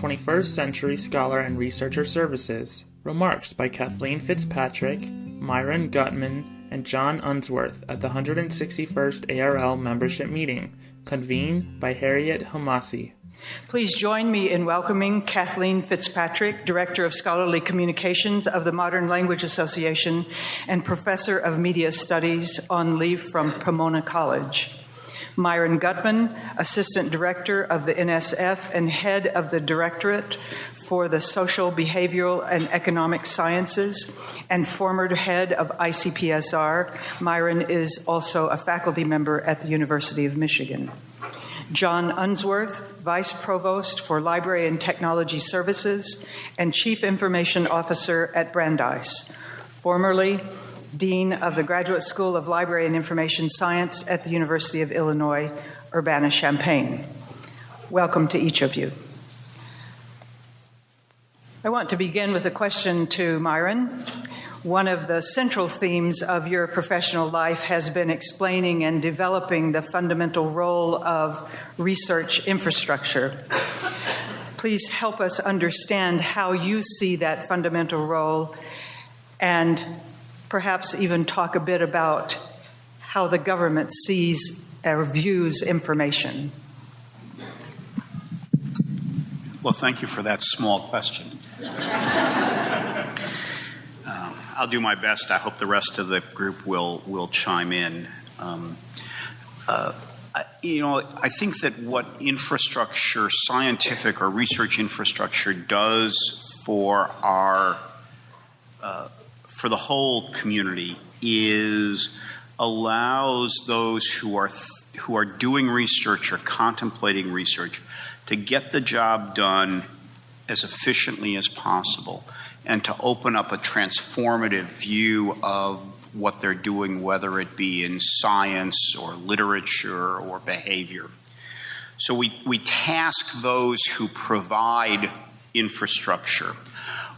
21st Century Scholar and Researcher Services. Remarks by Kathleen Fitzpatrick, Myron Gutman, and John Unsworth at the 161st ARL membership meeting, convened by Harriette Hemmasi. Please join me in welcoming Kathleen Fitzpatrick, Director of Scholarly Communications of the Modern Language Association and Professor of Media Studies on leave from Pomona College. Myron Gutman, Assistant Director of the NSF and Head of the Directorate for the Social, Behavioral, and Economic Sciences, and former head of ICPSR. Myron is also a faculty member at the University of Michigan. John Unsworth, Vice Provost for Library and Technology Services and Chief Information Officer at Brandeis, formerly Dean of the Graduate School of Library and Information Science at the University of Illinois, Urbana Champaign. Welcome to each of you. I want to begin with a question to Myron. One of the central themes of your professional life has been explaining and developing the fundamental role of research infrastructure. Please help us understand how you see that fundamental role and perhaps even talk a bit about how the government sees or views information. Well, thank you for that small question. um, I'll do my best. I hope the rest of the group will will chime in. Um, uh, I, you know, I think that what infrastructure, scientific or research infrastructure, does for our uh, for the whole community is allows those who are who are doing research or contemplating research to get the job done as efficiently as possible and to open up a transformative view of what they're doing, whether it be in science or literature or behavior. So we, we task those who provide infrastructure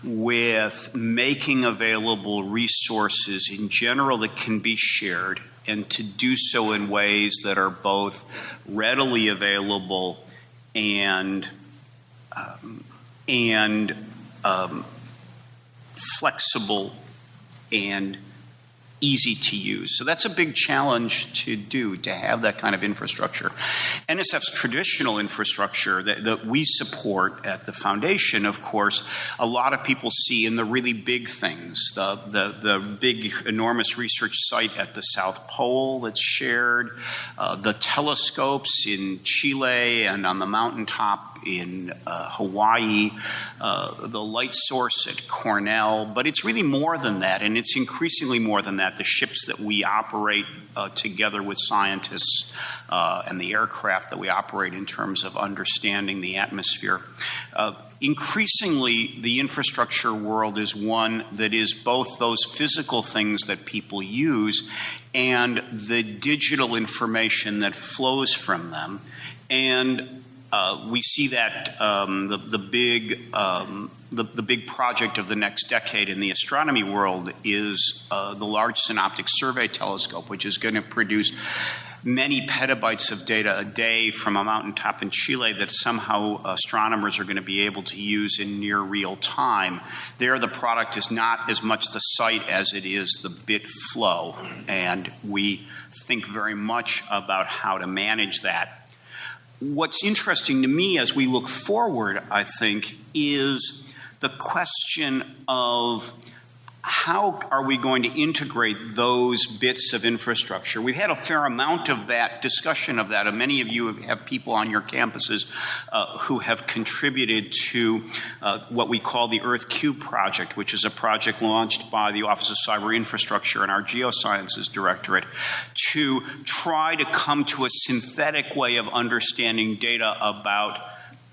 with making available resources in general that can be shared and to do so in ways that are both readily available and um, and um, flexible and easy to use. So that's a big challenge to do, to have that kind of infrastructure. NSF's traditional infrastructure that, that, we support at the foundation, of course, a lot of people see in the really big things, the, the, the big, enormous research site at the South Pole that's shared, uh, the telescopes in Chile and on the mountaintop in uh, Hawaii, uh, the light source at Cornell, but it's really more than that, and it's increasingly more than that. The ships that we operate uh, together with scientists uh, and the aircraft that we operate in terms of understanding the atmosphere. Uh, increasingly, the infrastructure world is one that is both those physical things that people use and the digital information that flows from them. And uh, we see that um, the, the big um, the, the, big project of the next decade in the astronomy world is uh, the Large Synoptic Survey Telescope, which is going to produce many petabytes of data a day from a mountaintop in Chile that somehow astronomers are going to be able to use in near real time. There, the product is not as much the site as it is the bit flow, and we think very much about how to manage that what's interesting to me as we look forward, I think, is the question of how are we going to integrate those bits of infrastructure? We've had a fair amount of that discussion of that. And many of you have people on your campuses uh, who have contributed to uh, what we call the Earth Cube project, which is a project launched by the Office of Cyber Infrastructure and our Geosciences Directorate to try to come to a synthetic way of understanding data about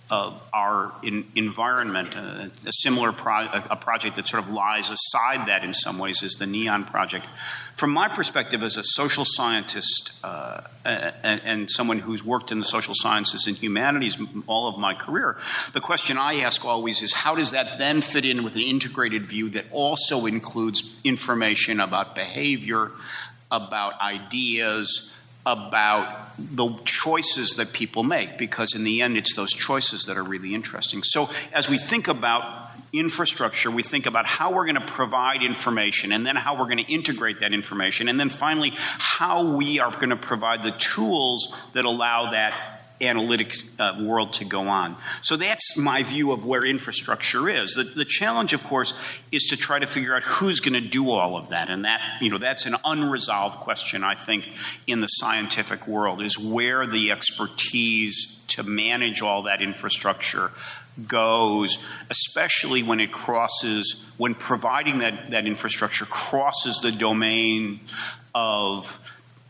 uh, our in, environment. Uh, a similar pro- a project that sort of lies aside that in some ways is the NEON project. From my perspective as a social scientist uh, and, and, someone who's worked in the social sciences and humanities all of my career, the question I ask always is how does that then fit in with an integrated view that also includes information about behavior, about ideas, about the choices that people make because in the end it's those choices that are really interesting. So as we think about infrastructure, we think about how we're going to provide information and then how we're going to integrate that information and then finally how we are going to provide the tools that allow that analytic uh, world to go on. So that's my view of where infrastructure is. The, the challenge, of course, is to try to figure out who's going to do all of that, and that you know that's an unresolved question. I think in the scientific world is where the expertise to manage all that infrastructure goes, especially when it crosses, when providing that, that infrastructure crosses the domain of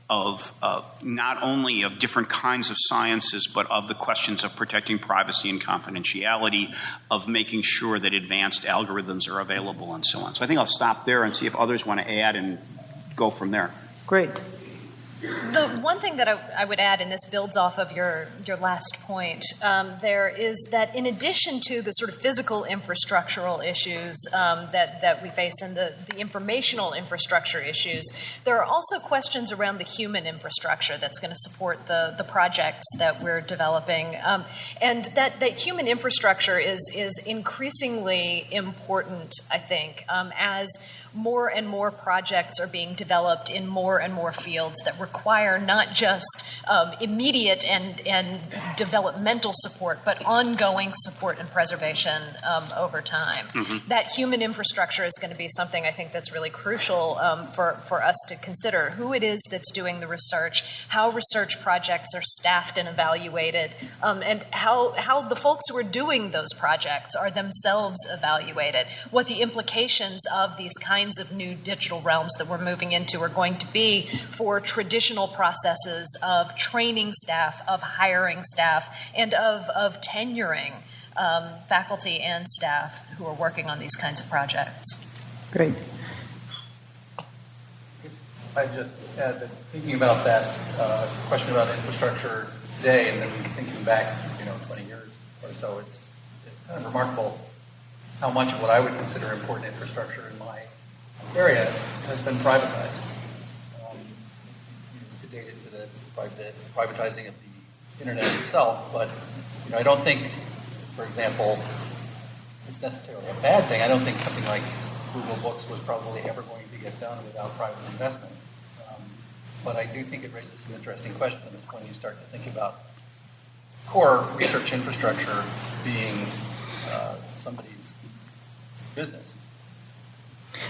of uh, not only of different kinds of sciences, but of the questions of protecting privacy and confidentiality, of making sure that advanced algorithms are available, and so on. So I think I'll stop there and see if others want to add and go from there. Great. The one thing that I, I, would add, and this builds off of your, your last point, um, there is that in addition to the sort of physical infrastructural issues um, that, that we face and the, the informational infrastructure issues, there are also questions around the human infrastructure that's going to support the, the projects that we're developing. Um, and that, that human infrastructure is, is increasingly important, I think, um, as more and more projects are being developed in more and more fields that require not just um, immediate and, and developmental support, but ongoing support and preservation um, over time. Mm-hmm. That human infrastructure is going to be something I think that's really crucial um, for, for us to consider who it is that's doing the research, how research projects are staffed and evaluated, um, and how, how the folks who are doing those projects are themselves evaluated, what the implications of these kinds kinds of new digital realms that we're moving into are going to be for traditional processes of training staff, of hiring staff, and of, of tenuring um, faculty and staff who are working on these kinds of projects. Great. I just add that thinking about that uh, question about infrastructure today, and then thinking back, you know, 20 years or so, it's, it's kind of remarkable how much of what I would consider important infrastructure in my area has been privatized. Um, to date it to the, the privatizing of the internet itself, but you know, I don't think, for example, it's necessarily a bad thing. I don't think something like Google Books was probably ever going to get done without private investment. Um, but I do think it raises some interesting questions when you start to think about core research infrastructure being uh, somebody's business.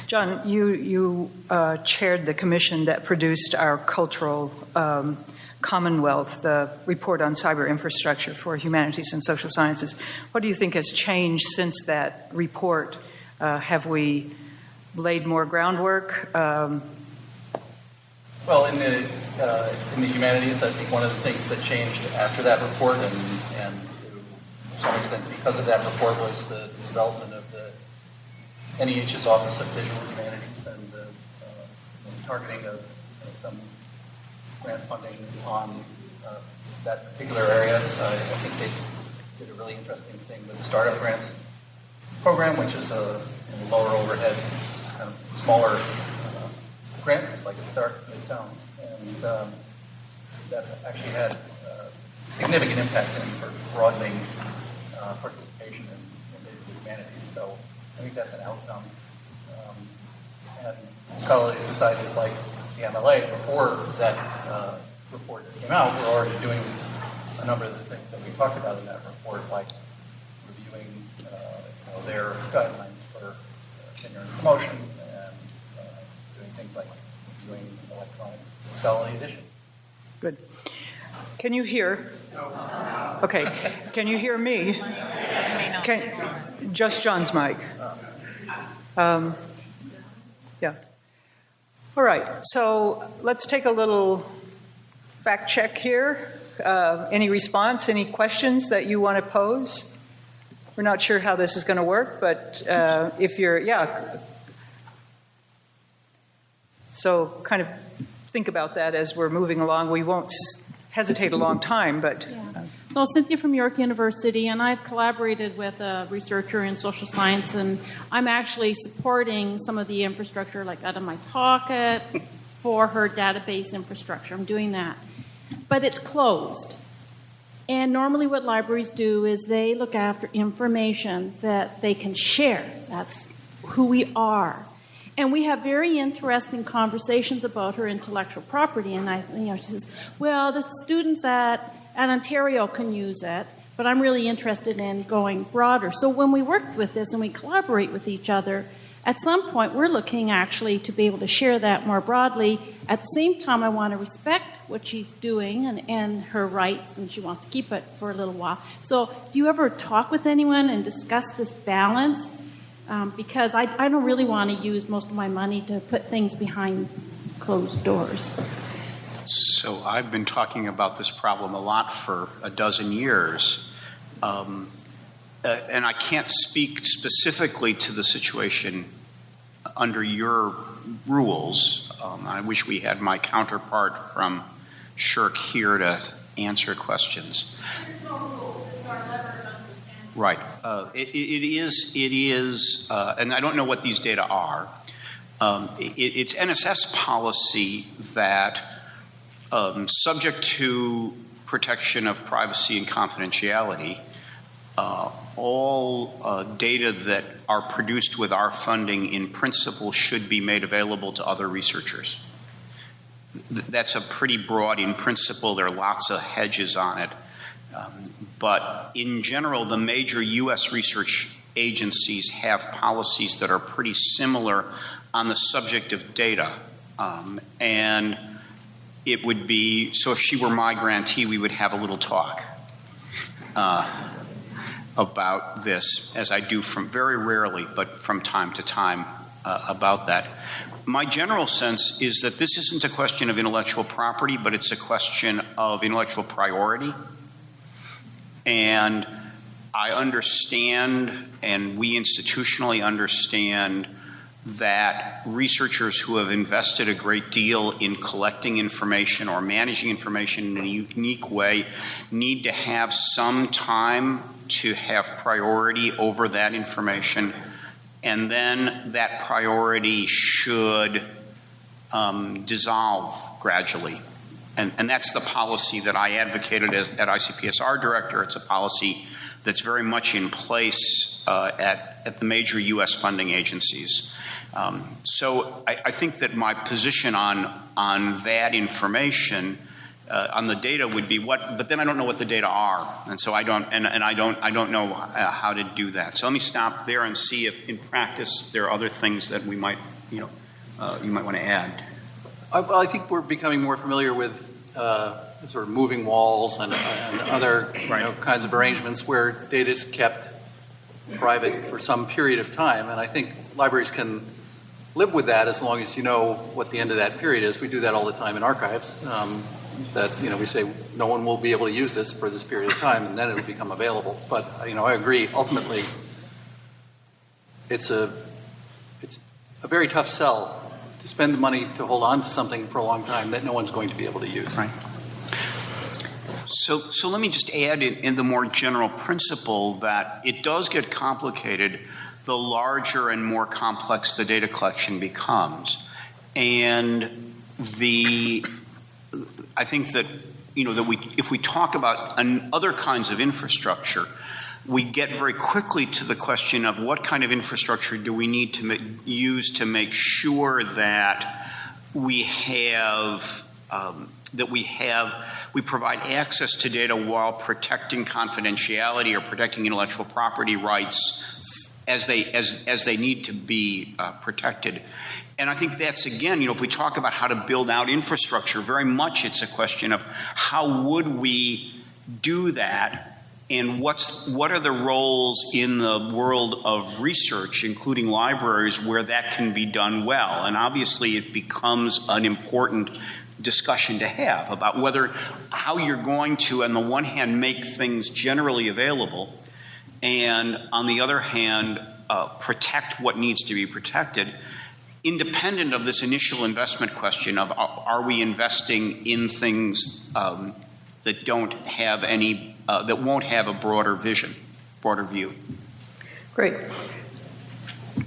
John, you, you uh, chaired the commission that produced our cultural um, commonwealth, the report on cyber infrastructure for humanities and social sciences. What do you think has changed since that report? Uh, have we laid more groundwork? Um, well, in the, uh, in the humanities, I think one of the things that changed after that report, and, and to some extent because of that report, was the development of NEH's Office of Digital Humanities and uh, uh, targeting of uh, some grant funding on uh, that particular area. Uh, I think they did a really interesting thing with the Startup Grants program, which is a lower overhead, kind of smaller uh, grant, like it start it sounds, and um, that's actually had significant impact in broadening participation in, in humanities. So I think that's an outcome. Um, and scholarly societies like the MLA, before that uh, report came out, were already doing a number of the things that we talked about in that report, like reviewing uh, you know, their guidelines for uh, tenure and promotion, and uh, doing things like reviewing electronic scholarly edition. Good. Can you hear? Okay. Can you hear me? Can, just John's mic. Um, yeah. All right. So let's take a little fact check here. Uh, any response? Any questions that you want to pose? We're not sure how this is going to work, but uh, if you're, yeah. So kind of think about that as we're moving along. We won't hesitate a long time, but. Yeah. Uh, so, Cynthia from York University, and I've collaborated with a researcher in social science, and I'm actually supporting some of the infrastructure, like out of my pocket, for her database infrastructure. I'm doing that. but it's closed. And normally, what libraries do is they look after information that they can share. That's who we are. And we have very interesting conversations about her intellectual property. And I, you know, she says, "Well, the students at at Ontario can use it, but I'm really interested in going broader." So when we work with this and we collaborate with each other, at some point we're looking actually to be able to share that more broadly. At the same time, I want to respect what she's doing and, and her rights, and she wants to keep it for a little while. So, do you ever talk with anyone and discuss this balance? Um, because I, I don't really want to use most of my money to put things behind closed doors. So I've been talking about this problem a lot for a dozen years. Um, uh, and I can't speak specifically to the situation under your rules. Um, I wish we had my counterpart from SSHRC here to answer questions. Right. Uh, it, it is, it is uh, and I don't know what these data are. Um, it, it's NSF's policy that, um, subject to protection of privacy and confidentiality, uh, all uh, data that are produced with our funding in principle should be made available to other researchers. Th- that's a pretty broad in principle. There are lots of hedges on it. Um, but in general, the major U.S. research agencies have policies that are pretty similar on the subject of data. Um, and it would be so if she were my grantee, we would have a little talk uh, about this, as I do from very rarely, but from time to time uh, about that. My general sense is that this isn't a question of intellectual property, but it's a question of intellectual priority. And I understand, and we institutionally understand, that researchers who have invested a great deal in collecting information or managing information in a unique way need to have some time to have priority over that information. And then that priority should um, dissolve gradually and, and that's the policy that I advocated as, at ICPSR director. It's a policy that's very much in place uh, at, at the major U.S. funding agencies. Um, so I, I, think that my position on, on that information. Uh, on the data would be what, but then I don't know what the data are, and so I don't, and, and I don't, I don't know uh, how to do that. So let me stop there and see if, in practice, there are other things that we might, you know, uh, you might want to add. I, well, I think we're becoming more familiar with uh, sort of moving walls and, and other you know, kinds of arrangements where data is kept private for some period of time. And I think libraries can live with that as long as you know what the end of that period is. We do that all the time in archives. Um, that you know we say no one will be able to use this for this period of time, and then it'll become available. But you know I agree. Ultimately, it's a it's a very tough sell to spend the money to hold on to something for a long time that no one's going to be able to use. Right. So, so let me just add in, in the more general principle that it does get complicated the larger and more complex the data collection becomes. And the, I think that, you know, that we, if we talk about an, other kinds of infrastructure, we get very quickly to the question of what kind of infrastructure do we need to use to make sure that we have um, that we have we provide access to data while protecting confidentiality or protecting intellectual property rights as they as as they need to be uh, protected. And I think that's again, you know, if we talk about how to build out infrastructure, very much it's a question of how would we do that and what's what are the roles in the world of research including libraries where that can be done well? And obviously it becomes an important discussion to have about whether how you're going to on the one hand make things generally available and on the other hand uh, protect what needs to be protected independent of this initial investment question of are, are we investing in things um, that don't have any uh, that won't have a broader vision, broader view. Great.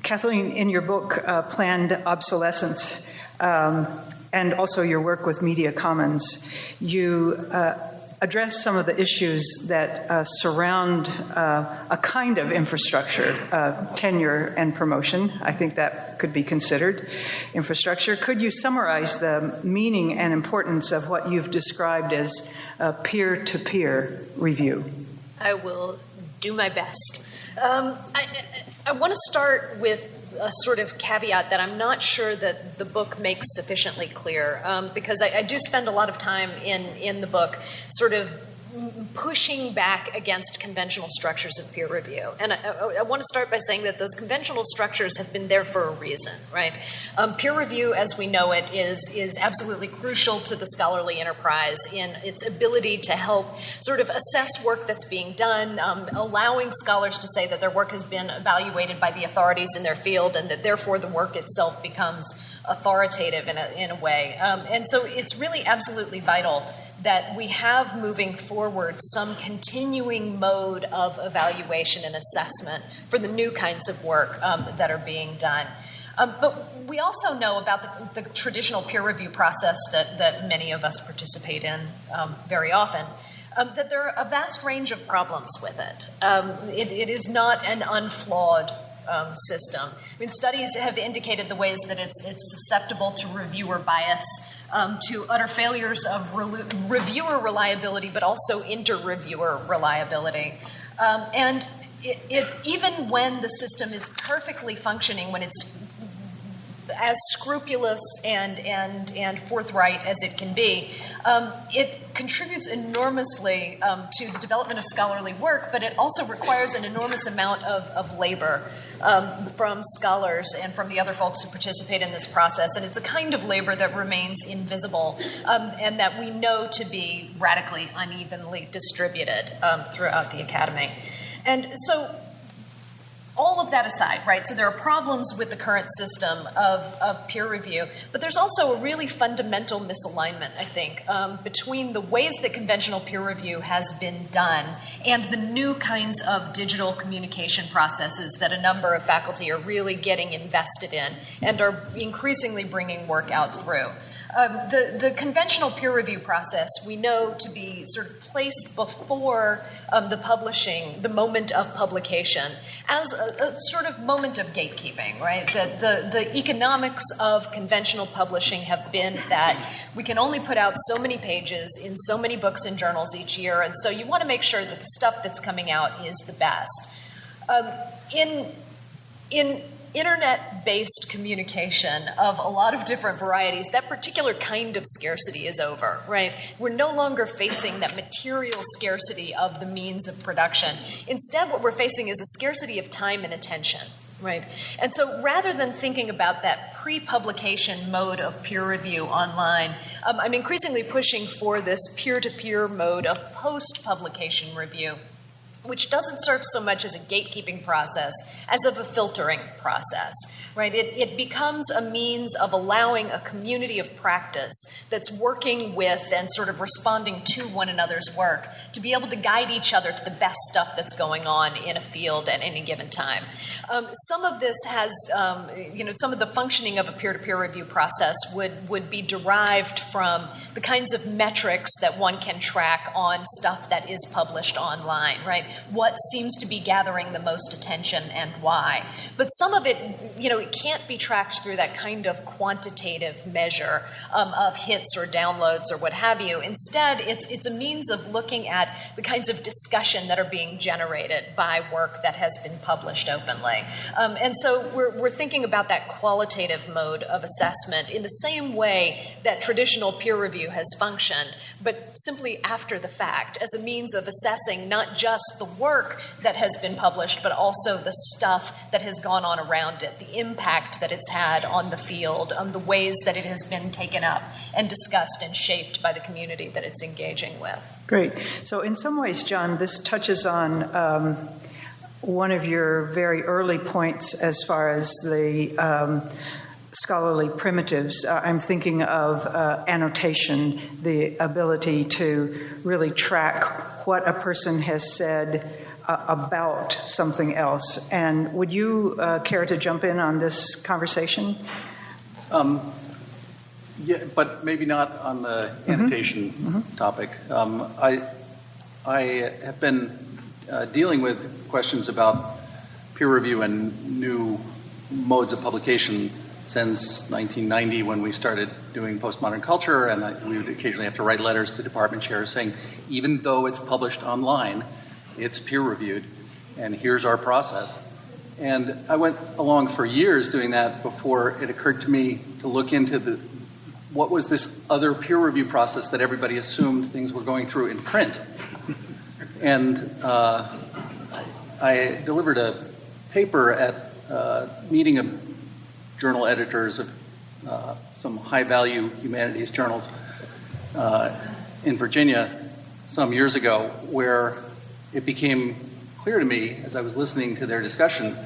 Kathleen, in your book, uh, Planned Obsolescence, um, and also your work with Media Commons, you uh, address some of the issues that uh, surround uh, a kind of infrastructure, uh, tenure and promotion. I think that could be considered infrastructure. Could you summarize the meaning and importance of what you've described as peer to peer review? I will do my best. Um, I, I want to start with a sort of caveat that I'm not sure that the book makes sufficiently clear, um, because I, I, do spend a lot of time in in the book, sort of pushing back against conventional structures of peer review. And I, I, I, want to start by saying that those conventional structures have been there for a reason, right? Um, peer review, as we know it, is, is absolutely crucial to the scholarly enterprise in its ability to help sort of assess work that's being done, um, allowing scholars to say that their work has been evaluated by the authorities in their field and that therefore the work itself becomes authoritative in a, in a way. Um, and so it's really absolutely vital that we have moving forward some continuing mode of evaluation and assessment for the new kinds of work um, that are being done. Um, but we also know about the, the, traditional peer review process that, that many of us participate in um, very often. Um, that there are a vast range of problems with it. Um, it, it is not an unflawed um, system. I mean, studies have indicated the ways that it's, it's susceptible to reviewer bias, um, to utter failures of re- reviewer reliability, but also inter-reviewer reliability. Um, and it, it, even when the system is perfectly functioning, when it's as scrupulous and, and, and forthright as it can be, um, it contributes enormously um, to the development of scholarly work, but it also requires an enormous amount of, of labor um, from scholars and from the other folks who participate in this process. And it's a kind of labor that remains invisible um, and that we know to be radically unevenly distributed um, throughout the academy. And so all of that aside, right? So there are problems with the current system of, of peer review, but there's also a really fundamental misalignment, I think, um, between the ways that conventional peer review has been done and the new kinds of digital communication processes that a number of faculty are really getting invested in and are increasingly bringing work out through. Um, the, the conventional peer review process we know to be sort of placed before um, the publishing, the moment of publication, as a, a, sort of moment of gatekeeping, right? The, the, the economics of conventional publishing have been that we can only put out so many pages in so many books and journals each year, and so you want to make sure that the stuff that's coming out is the best. Um, in, in internet based communication of a lot of different varieties, that particular kind of scarcity is over, right? We're no longer facing that material scarcity of the means of production. Instead, what we're facing is a scarcity of time and attention. Right. And so rather than thinking about that pre publication mode of peer review online, um, I'm increasingly pushing for this peer to peer mode of post publication review which doesn't serve so much as a gatekeeping process as of a filtering process right? It, it becomes a means of allowing a community of practice that's working with and sort of responding to one another's work to be able to guide each other to the best stuff that's going on in a field at any given time. Um, some of this has, um, you know, some of the functioning of a peer-to-peer review process would, would be derived from the kinds of metrics that one can track on stuff that is published online, right? What seems to be gathering the most attention and why. But some of it, you know, it can't be tracked through that kind of quantitative measure um, of hits or downloads or what have you. Instead, it's, it's a means of looking at the kinds of discussion that are being generated by work that has been published openly. Um, and so we're, we're thinking about that qualitative mode of assessment in the same way that traditional peer review has functioned, but simply after the fact as a means of assessing not just the work that has been published, but also the stuff that has gone on around it, the impact that it's had on the field, on the ways that it has been taken up and discussed and shaped by the community that it's engaging with. Great. So, in some ways, John, this touches on. Um, one of your very early points as far as the um, scholarly primitives. Uh, I'm thinking of uh, annotation, the ability to really track what a person has said uh, about something else. And would you uh, care to jump in on this conversation? Um, Yeah, but maybe not on the annotation topic. Um, I, I have been uh, dealing with questions about peer review and new modes of publication since 1990 when we started doing postmodern culture, and I, we would occasionally have to write letters to department chairs saying, even though it's published online, it's peer reviewed, and here's our process. And I went along for years doing that before it occurred to me to look into the what was this other peer review process that everybody assumed things were going through in print. And uh, I delivered a paper at a meeting of journal editors of uh, some high value humanities journals uh, in Virginia some years ago, where it became clear to me as I was listening to their discussion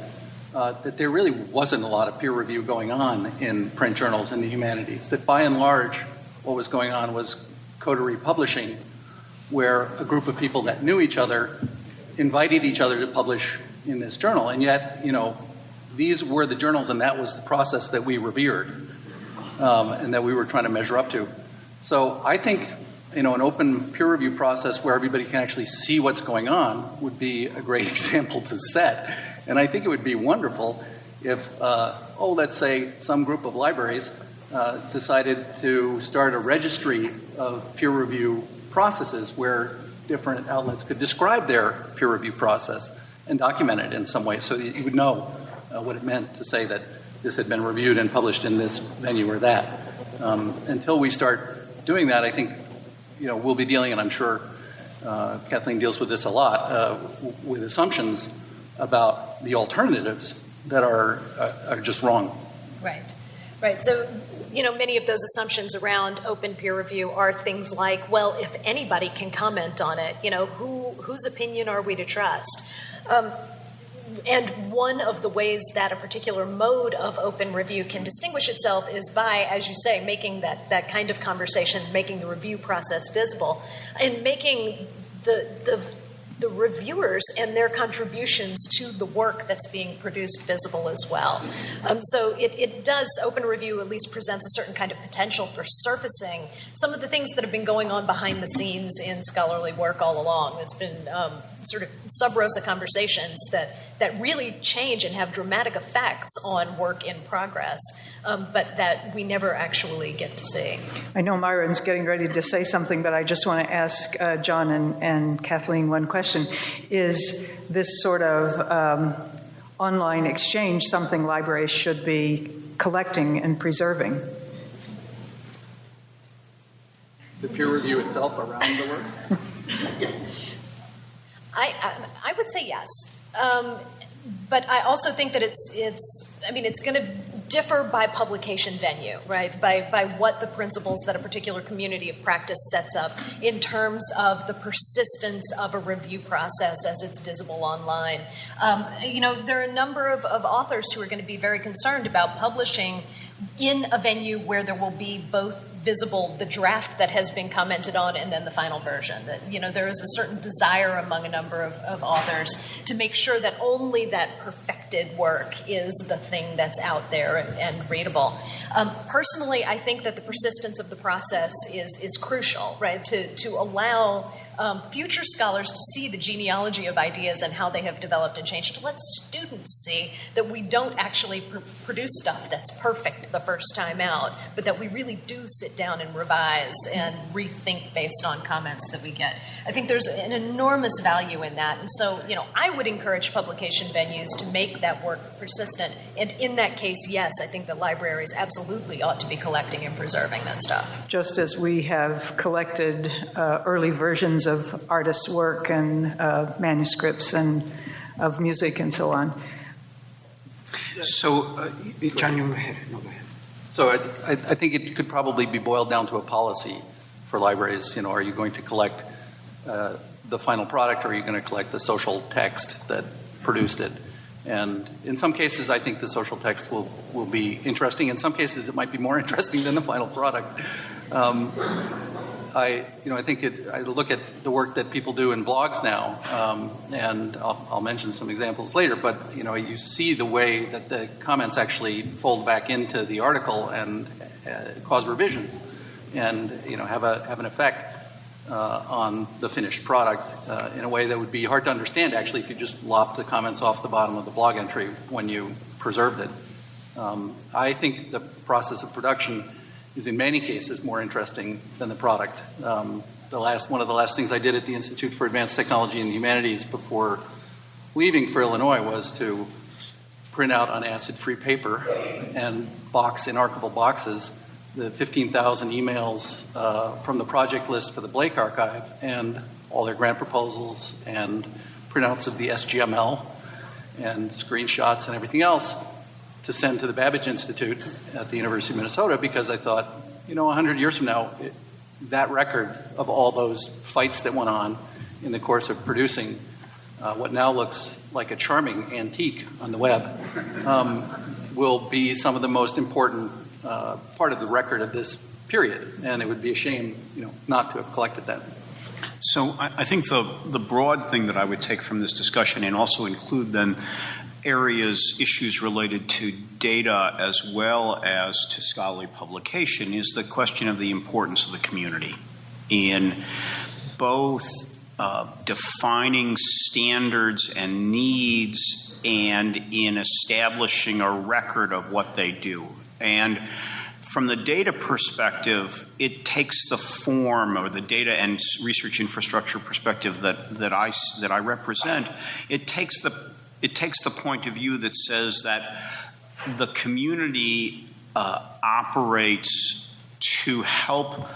uh, that there really wasn't a lot of peer review going on in print journals in the humanities. That by and large, what was going on was coterie publishing, where a group of people that knew each other invited each other to publish in this journal. And yet, you know, these were the journals, and that was the process that we revered um, and that we were trying to measure up to. So I think you know, an open peer review process where everybody can actually see what's going on would be a great example to set. And I think it would be wonderful if, uh, oh, let's say some group of libraries uh, decided to start a registry of peer review processes where different outlets could describe their peer review process and document it in some way so that you would know uh, what it meant to say that this had been reviewed and published in this venue or that. Um, until we start doing that, I think you know, we'll be dealing, and I'm sure uh, Kathleen deals with this a lot, uh, with assumptions about the alternatives that are uh, are just wrong. Right, right. So, you know, many of those assumptions around open peer review are things like, well, if anybody can comment on it, you know, who whose opinion are we to trust? Um, and one of the ways that a particular mode of open review can distinguish itself is by, as you say, making that, that kind of conversation, making the review process visible, and making the, the the reviewers and their contributions to the work that's being produced visible as well. Um, so it, it does, open review at least presents a certain kind of potential for surfacing some of the things that have been going on behind the scenes in scholarly work all along. It's been um, sort of sub rosa conversations that, that really change and have dramatic effects on work in progress, um, but that we never actually get to see. I know Myron's getting ready to say something, but I just want to ask uh, John and, and, Kathleen one question. Is this sort of um, online exchange something libraries should be collecting and preserving? The peer review itself around the work? I, I, I would say yes. Um, but I also think that it's, it's I mean, it's going to differ by publication venue, right? By, by what the principles that a particular community of practice sets up in terms of the persistence of a review process as it's visible online. Um, you know, there are a number of, of authors who are going to be very concerned about publishing in a venue where there will be both visible the draft that has been commented on and then the final version. That you know there is a certain desire among a number of, of authors to make sure that only that perfected work is the thing that's out there and, and readable. Um, personally, I think that the persistence of the process is is crucial, right? To to allow um, future scholars to see the genealogy of ideas and how they have developed and changed, to let students see that we don't actually pr- produce stuff that's perfect the first time out, but that we really do sit down and revise and rethink based on comments that we get. I think there's an enormous value in that. And so, you know, I would encourage publication venues to make that work persistent. And in that case, yes, I think that libraries absolutely ought to be collecting and preserving that stuff. Just as we have collected uh, early versions of artists' work and uh, manuscripts and of music and so on. So, uh, John, you go ahead. No, go ahead. So I, I think it could probably be boiled down to a policy for libraries. You know, are you going to collect uh, the final product, or are you going to collect the social text that produced it? And in some cases, I think the social text will, will be interesting. In some cases, it might be more interesting than the final product. Um, I, you know, I think it, I look at the work that people do in blogs now, um, and I'll, I'll, mention some examples later, but, you know, you see the way that the comments actually fold back into the article and, uh, cause revisions and you know have a have an effect uh, on the finished product uh, in a way that would be hard to understand actually if you just lopped the comments off the bottom of the blog entry when you preserved it. Um, I think the process of production is in many cases more interesting than the product. Um, the last one of the last things I did at the Institute for Advanced Technology and Humanities before leaving for Illinois was to print out on acid-free paper and box in archival boxes the 15,000 emails uh, from the project list for the Blake Archive and all their grant proposals and printouts of the SGML and screenshots and everything else to send to the Babbage Institute at the University of Minnesota because I thought, you know, 100 years from now, it, that record of all those fights that went on in the course of producing uh, what now looks like a charming antique on the web um, will be some of the most important uh, part of the record of this period, and it would be a shame, you know, not to have collected that. So I, I think the the broad thing that I would take from this discussion, and also include then areas, issues related to data as well as to scholarly publication, is the question of the importance of the community in both uh, defining standards and needs and in establishing a record of what they do. And from the data perspective, it takes the form or the data and research infrastructure perspective that, that, I, that I represent, it takes, the, it takes the point of view that says that the community uh, operates to help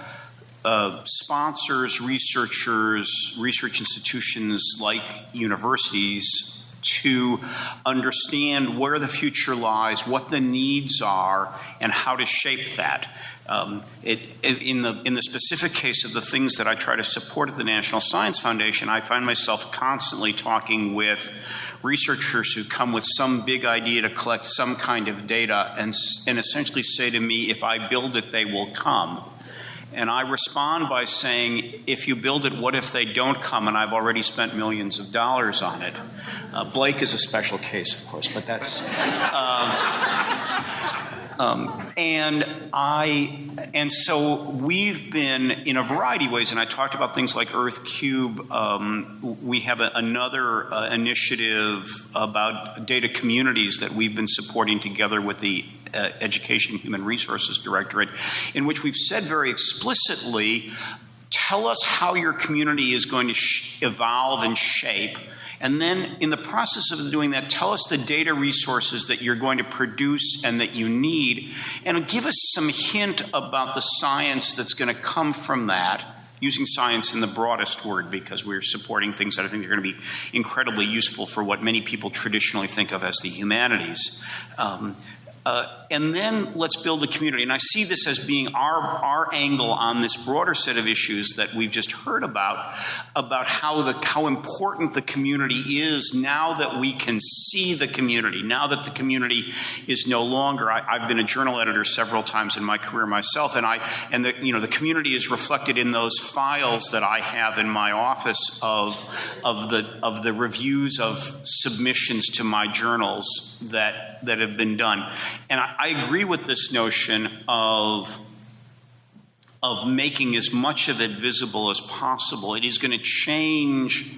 uh, sponsors, researchers, research institutions like universities to understand where the future lies, what the needs are, and how to shape that. Um, it, in, the, in the specific case of the things that I try to support at the National Science Foundation, I find myself constantly talking with researchers who come with some big idea to collect some kind of data and, and essentially say to me, if I build it, they will come. And I respond by saying, if you build it, what if they don't come and I've already spent millions of dollars on it? Uh, Blake is a special case, of course, but that's. Um, um, and I, and so we've been in a variety of ways, and I talked about things like Earth Cube. Um, we have a, another uh, initiative about data communities that we've been supporting together with the uh, Education Human Resources Directorate, in which we've said very explicitly tell us how your community is going to evolve and shape. And then, in the process of doing that, tell us the data resources that you're going to produce and that you need, and give us some hint about the science that's going to come from that using science in the broadest word because we're supporting things that I think are going to be incredibly useful for what many people traditionally think of as the humanities. Um, uh, and then let's build a community. And I see this as being our, our angle on this broader set of issues that we've just heard about, about how, the, how important the community is now that we can see the community, now that the community is no longer. I, have been a journal editor several times in my career myself, and, I, and the, you know, the community is reflected in those files that I have in my office of, of, the, of the reviews of submissions to my journals that, that have been done. And I, I agree with this notion of of making as much of it visible as possible. It is going to change.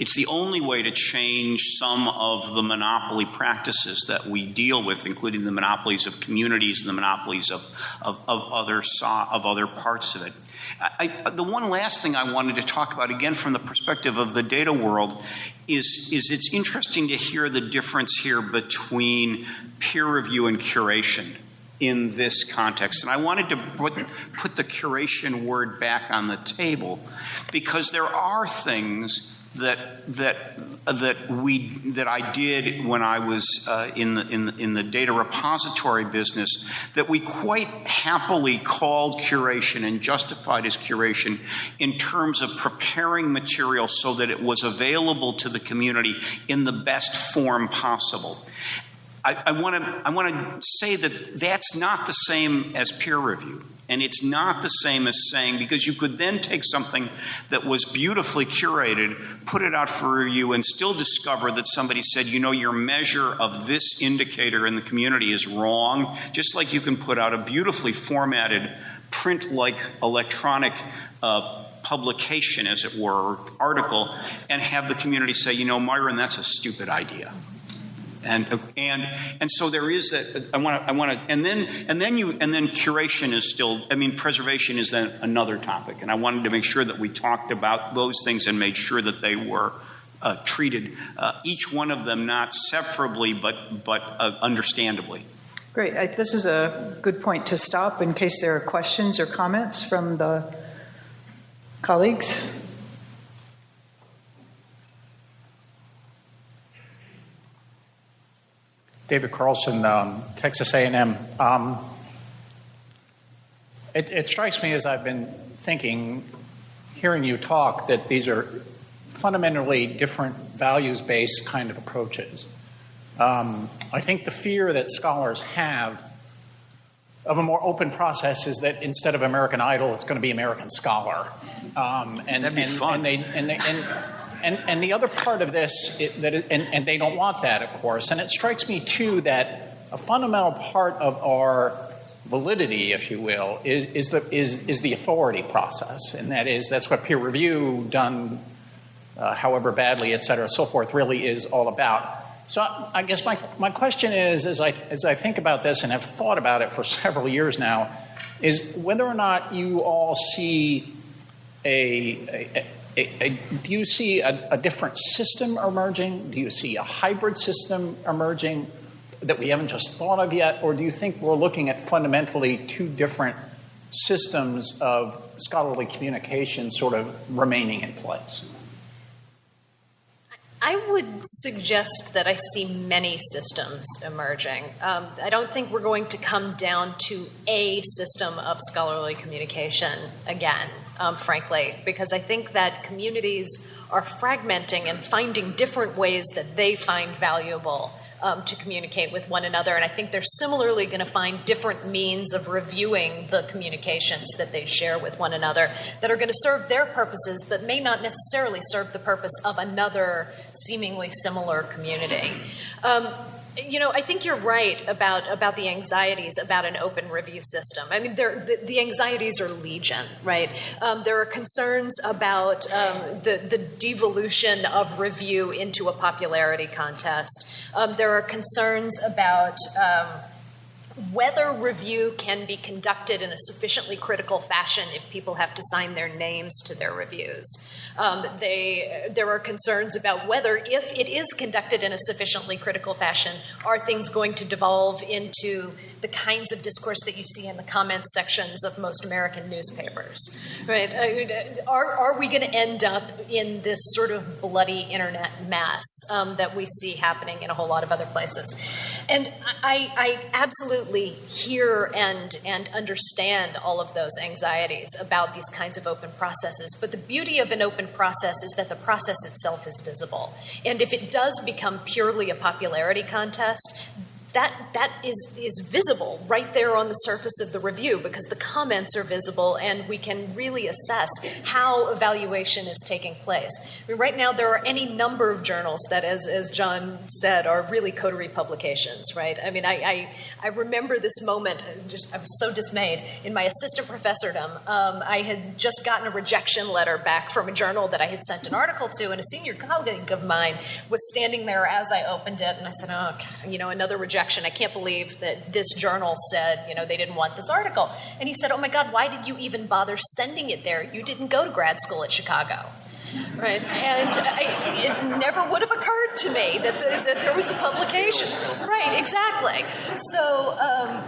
It's the only way to change some of the monopoly practices that we deal with, including the monopolies of communities and the monopolies of, of, of other, of other parts of it. I, the one last thing I wanted to talk about, again from the perspective of the data world, is, is it's interesting to hear the difference here between peer review and curation in this context. And I wanted to put, put the curation word back on the table because there are things that that that we that I did when I was uh, in the in the, in the data repository business that we quite happily called curation and justified as curation in terms of preparing material so that it was available to the community in the best form possible. I want to I want to say that that's not the same as peer review. And it's not the same as saying, because you could then take something that was beautifully curated, put it out for you, and still discover that somebody said, you know, your measure of this indicator in the community is wrong. Just like you can put out a beautifully formatted, print like electronic uh, publication, as it were, article, and have the community say, you know, Myron, that's a stupid idea and and and so there is that i want to i want to and then and then you and then curation is still i mean preservation is then another topic and i wanted to make sure that we talked about those things and made sure that they were uh, treated uh, each one of them not separably but but uh, understandably Great. I, this is a good point to stop in case there are questions or comments from the colleagues. David Carlson, um, Texas A&M. Um, it, it strikes me as I've been thinking, hearing you talk, that these are fundamentally different values-based kind of approaches. Um, I think the fear that scholars have of a more open process is that instead of American Idol, it's going to be American Scholar. Um, and, That'd be and, fun. And, they, and, they, and and, and the other part of this, it, that it, and, and they don't want that, of course. And it strikes me, too, that a fundamental part of our validity, if you will, is, is, the, is, is the authority process. And that is, that's what peer review done, uh, however badly, et cetera, so forth, really is all about. So I guess my, my question is, as I, as I think about this and have thought about it for several years now, is whether or not you all see a, a, do you see a, a different system emerging? Do you see a hybrid system emerging that we haven't just thought of yet? Or do you think we're looking at fundamentally two different systems of scholarly communication sort of remaining in place? I would suggest that I see many systems emerging. Um, I don't think we're going to come down to a system of scholarly communication again um, frankly, because I think that communities are fragmenting and finding different ways that they find valuable um, to communicate with one another. And I think they're similarly going to find different means of reviewing the communications that they share with one another that are going to serve their purposes, but may not necessarily serve the purpose of another seemingly similar community. Um, you know, I think you're right about about the anxieties about an open review system. I mean, the, the, anxieties are legion, right? Um, there are concerns about um, the the devolution of review into a popularity contest. Um, there are concerns about um, whether review can be conducted in a sufficiently critical fashion if people have to sign their names to their reviews. Um, they, there are concerns about whether, if it is conducted in a sufficiently critical fashion, are things going to devolve into the kinds of discourse that you see in the comments sections of most American newspapers, right? Are, are we going to end up in this sort of bloody internet mess um, that we see happening in a whole lot of other places? And I, I absolutely hear and, and understand all of those anxieties about these kinds of open processes. But the beauty of an open process is that the process itself is visible. And if it does become purely a popularity contest, that that is is visible right there on the surface of the review because the comments are visible and we can really assess how evaluation is taking place. I mean, right now there are any number of journals that, as as John said, are really coterie publications. Right? I mean, I I, I remember this moment. Just I was so dismayed in my assistant professordom. Um, I had just gotten a rejection letter back from a journal that I had sent an article to, and a senior colleague of mine was standing there as I opened it, and I said, "Oh, God, you know, another rejection." rejection. I can't believe that this journal said, you know, they didn't want this article. And he said, oh my God, why did you even bother sending it there? You didn't go to grad school at Chicago. Right, and I, it never would have occurred to me that, the, that there was a publication. Right, exactly. So, um,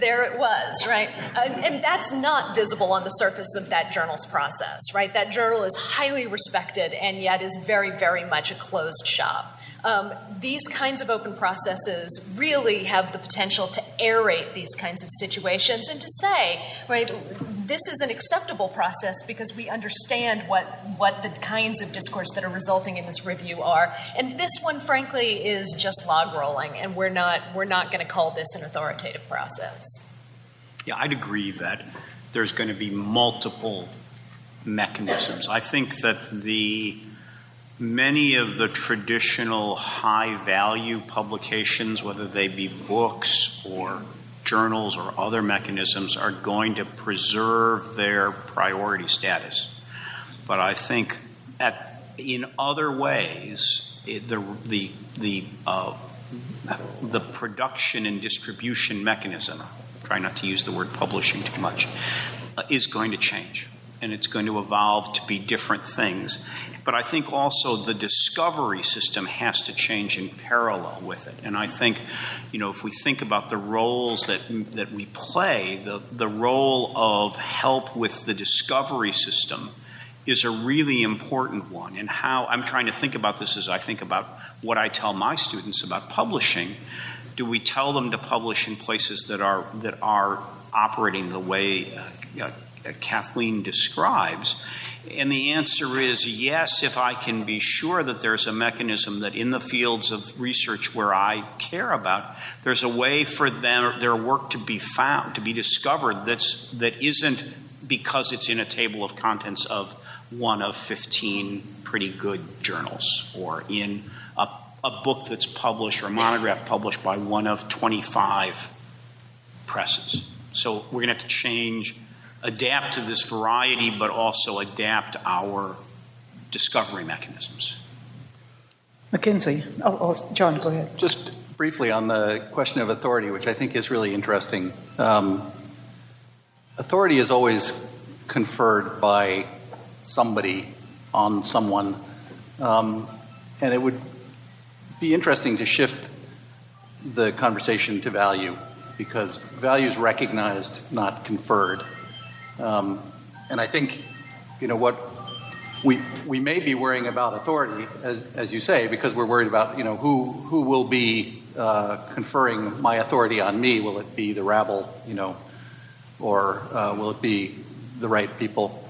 there it was, right? And that's not visible on the surface of that journal's process, right? That journal is highly respected and yet is very, very much a closed shop. Um, these kinds of open processes really have the potential to aerate these kinds of situations and to say, right, this is an acceptable process because we understand what, what the kinds of discourse that are resulting in this review are. And this one, frankly, is just log rolling, and we're not, we're not going to call this an authoritative process. Yeah, I'd agree that there's going to be multiple mechanisms. I think that the many of the traditional high value publications, whether they be books or journals or other mechanisms, are going to preserve their priority status. But I think at, in other ways, it, the, the, the, uh, the production and distribution mechanism, try not to use the word publishing too much, uh, is going to change. And it's going to evolve to be different things. But I think also the discovery system has to change in parallel with it. And I think, you know, if we think about the roles that, that we play, the, the role of help with the discovery system is a really important one. And how I'm trying to think about this as I think about what I tell my students about publishing. Do we tell them to publish in places that are, that are operating the way uh, uh, Uh, Kathleen describes? And the answer is yes, if I can be sure that there's a mechanism that in the fields of research where I care about, there's a way for them, their work to be found, to be discovered that's, that isn't because it's in a table of contents of one of 15 pretty good journals or in a, a book that's published or a monograph published by one of 25 presses. So we're going to have to change adapt to this variety, but also adapt our discovery mechanisms. Mackenzie. Oh, oh, John, go ahead. Just briefly on the question of authority, which I think is really interesting. Um, authority is always conferred by somebody on someone, um, and it would be interesting to shift the conversation to value because value is recognized, not conferred. Um, and I think, you know, what we, we may be worrying about authority, as, as you say, because we're worried about, you know, who, who will be uh, conferring my authority on me. Will it be the rabble, you know, or uh, will it be the right people?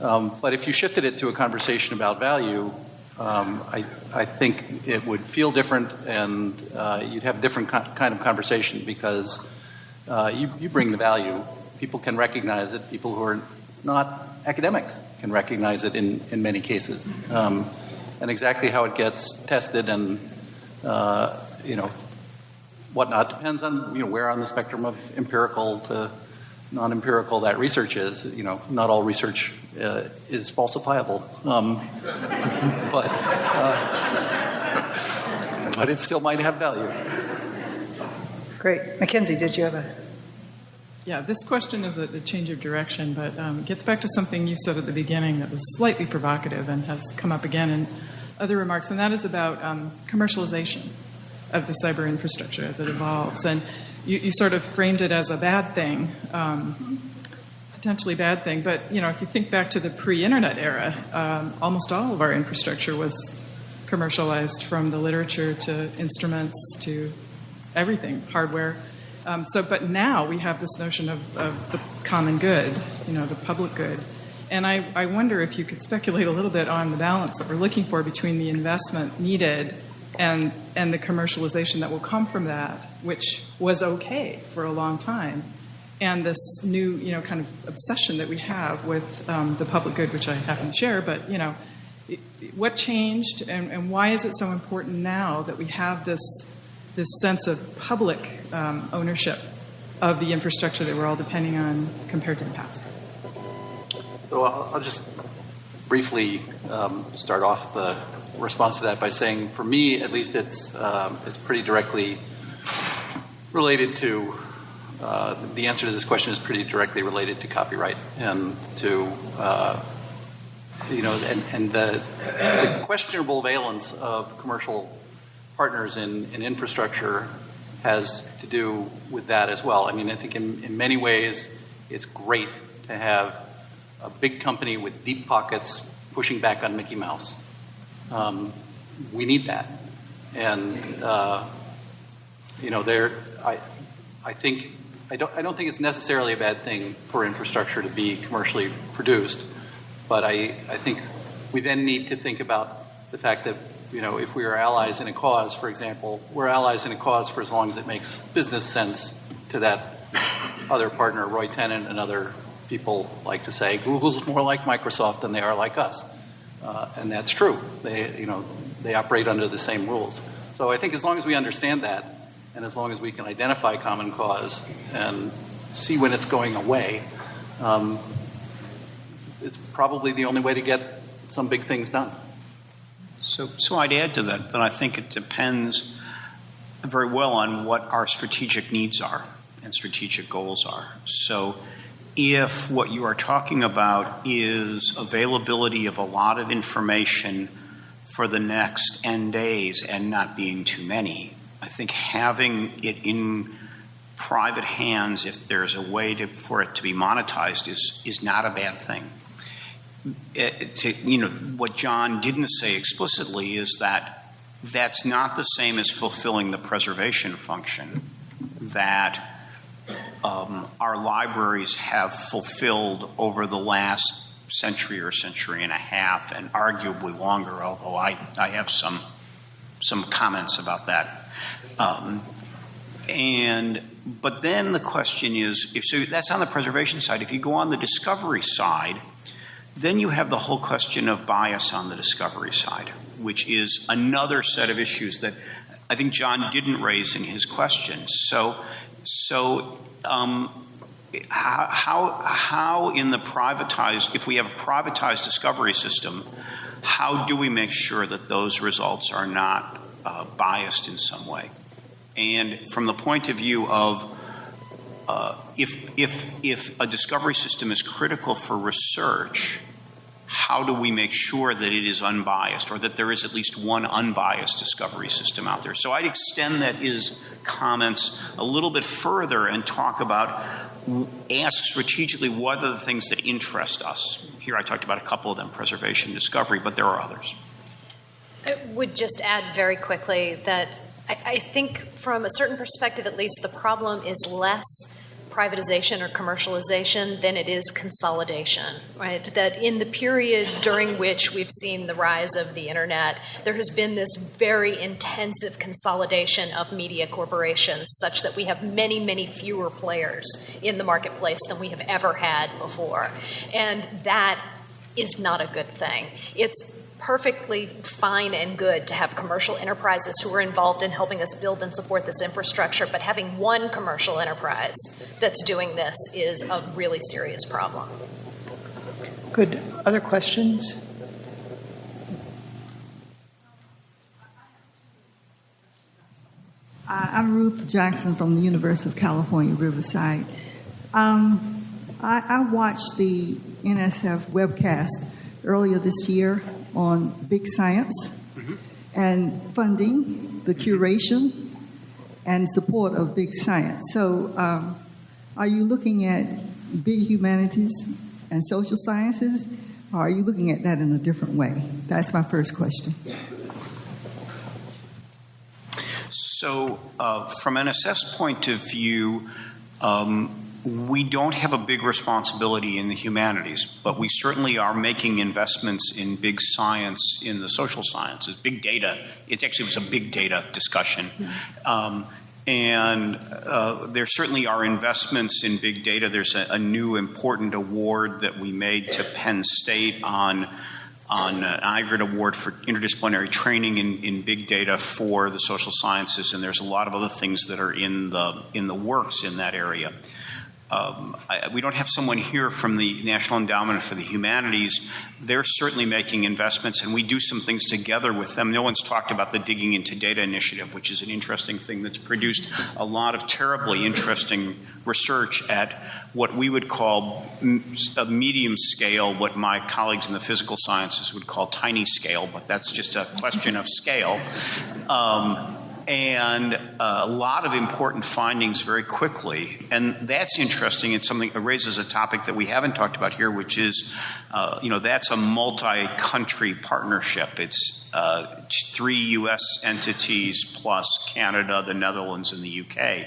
Um, but if you shifted it to a conversation about value, um, I, I think it would feel different and uh, you'd have a different kind of conversation because uh, you, you bring the value people can recognize it. People who are not academics can recognize it in, in many cases. Um, and exactly how it gets tested and, uh, you know, whatnot depends on, you know, where on the spectrum of empirical to non-empirical that research is. You know, not all research uh, is falsifiable. Um, but, uh, but it still might have value. Great. Mackenzie, did you have a yeah, this question is a, a change of direction, but um, gets back to something you said at the beginning that was slightly provocative and has come up again in other remarks, and that is about um, commercialization of the cyber infrastructure as it evolves. And you, you sort of framed it as a bad thing, um, potentially bad thing. But you know, if you think back to the pre-internet era, um, almost all of our infrastructure was commercialized, from the literature to instruments to everything, hardware. Um, so, but now we have this notion of, of the common good, you know, the public good. And I, I wonder if you could speculate a little bit on the balance that we're looking for between the investment needed and, and the commercialization that will come from that, which was okay for a long time, and this new, you know, kind of obsession that we have with um, the public good, which I happen to share. But you know, what changed, and, and why is it so important now that we have this this sense of public um, ownership of the infrastructure that we're all depending on compared to the past. So I'll, I'll just briefly um, start off the response to that by saying, for me, at least, it's um, it's pretty directly related to uh, the answer to this question is pretty directly related to copyright and to uh, you know and, and the, the questionable valence of commercial partners in, in infrastructure has to do with that as well. I mean, I think in, in many ways it's great to have a big company with deep pockets pushing back on Mickey Mouse. Um, we need that. And, uh, you know, there, I, I think I don't, I don't think it's necessarily a bad thing for infrastructure to be commercially produced, but I, I think we then need to think about the fact that, you know, if we are allies in a cause, for example, we're allies in a cause for as long as it makes business sense to that other partner, Roy Tennant and other people like to say, Google's more like Microsoft than they are like us. Uh, and that's true. They, you know, they operate under the same rules. So I think as long as we understand that, and as long as we can identify common cause and see when it's going away, um, it's probably the only way to get some big things done. So, so I'd add to that that I think it depends very well on what our strategic needs are and strategic goals are. So, if what you are talking about is availability of a lot of information for the next N days and not being too many, I think having it in private hands, if there's a way to, for it to be monetized, is, is not a bad thing. Eh, to, you know, what John didn't say explicitly is that that's not the same as fulfilling the preservation function that um, our libraries have fulfilled over the last century or century and a half, and arguably longer. Although I, I have some some comments about that. Um, and but then the question is, if so, that's on the preservation side. If you go on the discovery side, then you have the whole question of bias on the discovery side, which is another set of issues that I think John didn't raise in his question. So, so um, how, how, how in the privatized, if we have a privatized discovery system, how do we make sure that those results are not uh, biased in some way? And from the point of view of uh, if, if, if a discovery system is critical for research, how do we make sure that it is unbiased or that there is at least one unbiased discovery system out there? So I'd extend that is comments a little bit further and talk about ask strategically what are the things that interest us. Here I talked about a couple of them preservation, discovery, but there are others. I would just add very quickly that I, think, from a certain perspective at least, the problem is less privatization or commercialization than it is consolidation, right? That in the period during which we've seen the rise of the internet, there has been this very intensive consolidation of media corporations such that we have many, many fewer players in the marketplace than we have ever had before. And that is not a good thing. It's perfectly fine and good to have commercial enterprises who are involved in helping us build and support this infrastructure, but having one commercial enterprise that's doing this is a really serious problem. Good. Other questions? I'm Ruth Jackson from the University of California, Riverside. Um, I, I watched the NSF webcast earlier this year on big science mm-hmm. and funding the curation and support of big science. So, um, are you looking at big humanities and social sciences, or are you looking at that in a different way? That's my first question. So, uh, from NSF's point of view, um, we don't have a big responsibility in the humanities, but we certainly are making investments in big science in the social sciences, big data. It actually was a big data discussion. Um, and uh, there certainly are investments in big data. There's a, a, new important award that we made to Penn State on on an IGERT award for interdisciplinary training in, in big data for the social sciences, and there's a lot of other things that are in the in the works in that area. Um, I, we don't have someone here from the National Endowment for the Humanities. They're certainly making investments, and we do some things together with them. No one's talked about the Digging into Data initiative, which is an interesting thing that's produced a lot of terribly interesting research at what we would call a medium scale, what my colleagues in the physical sciences would call tiny scale, but that's just a question of scale. Um, and uh, a lot of important findings very quickly. And that's interesting. It's something that raises a topic that we haven't talked about here, which is, uh, you know, that's a multi-country partnership. It's uh, three U.S. entities plus Canada, the Netherlands, and the UK.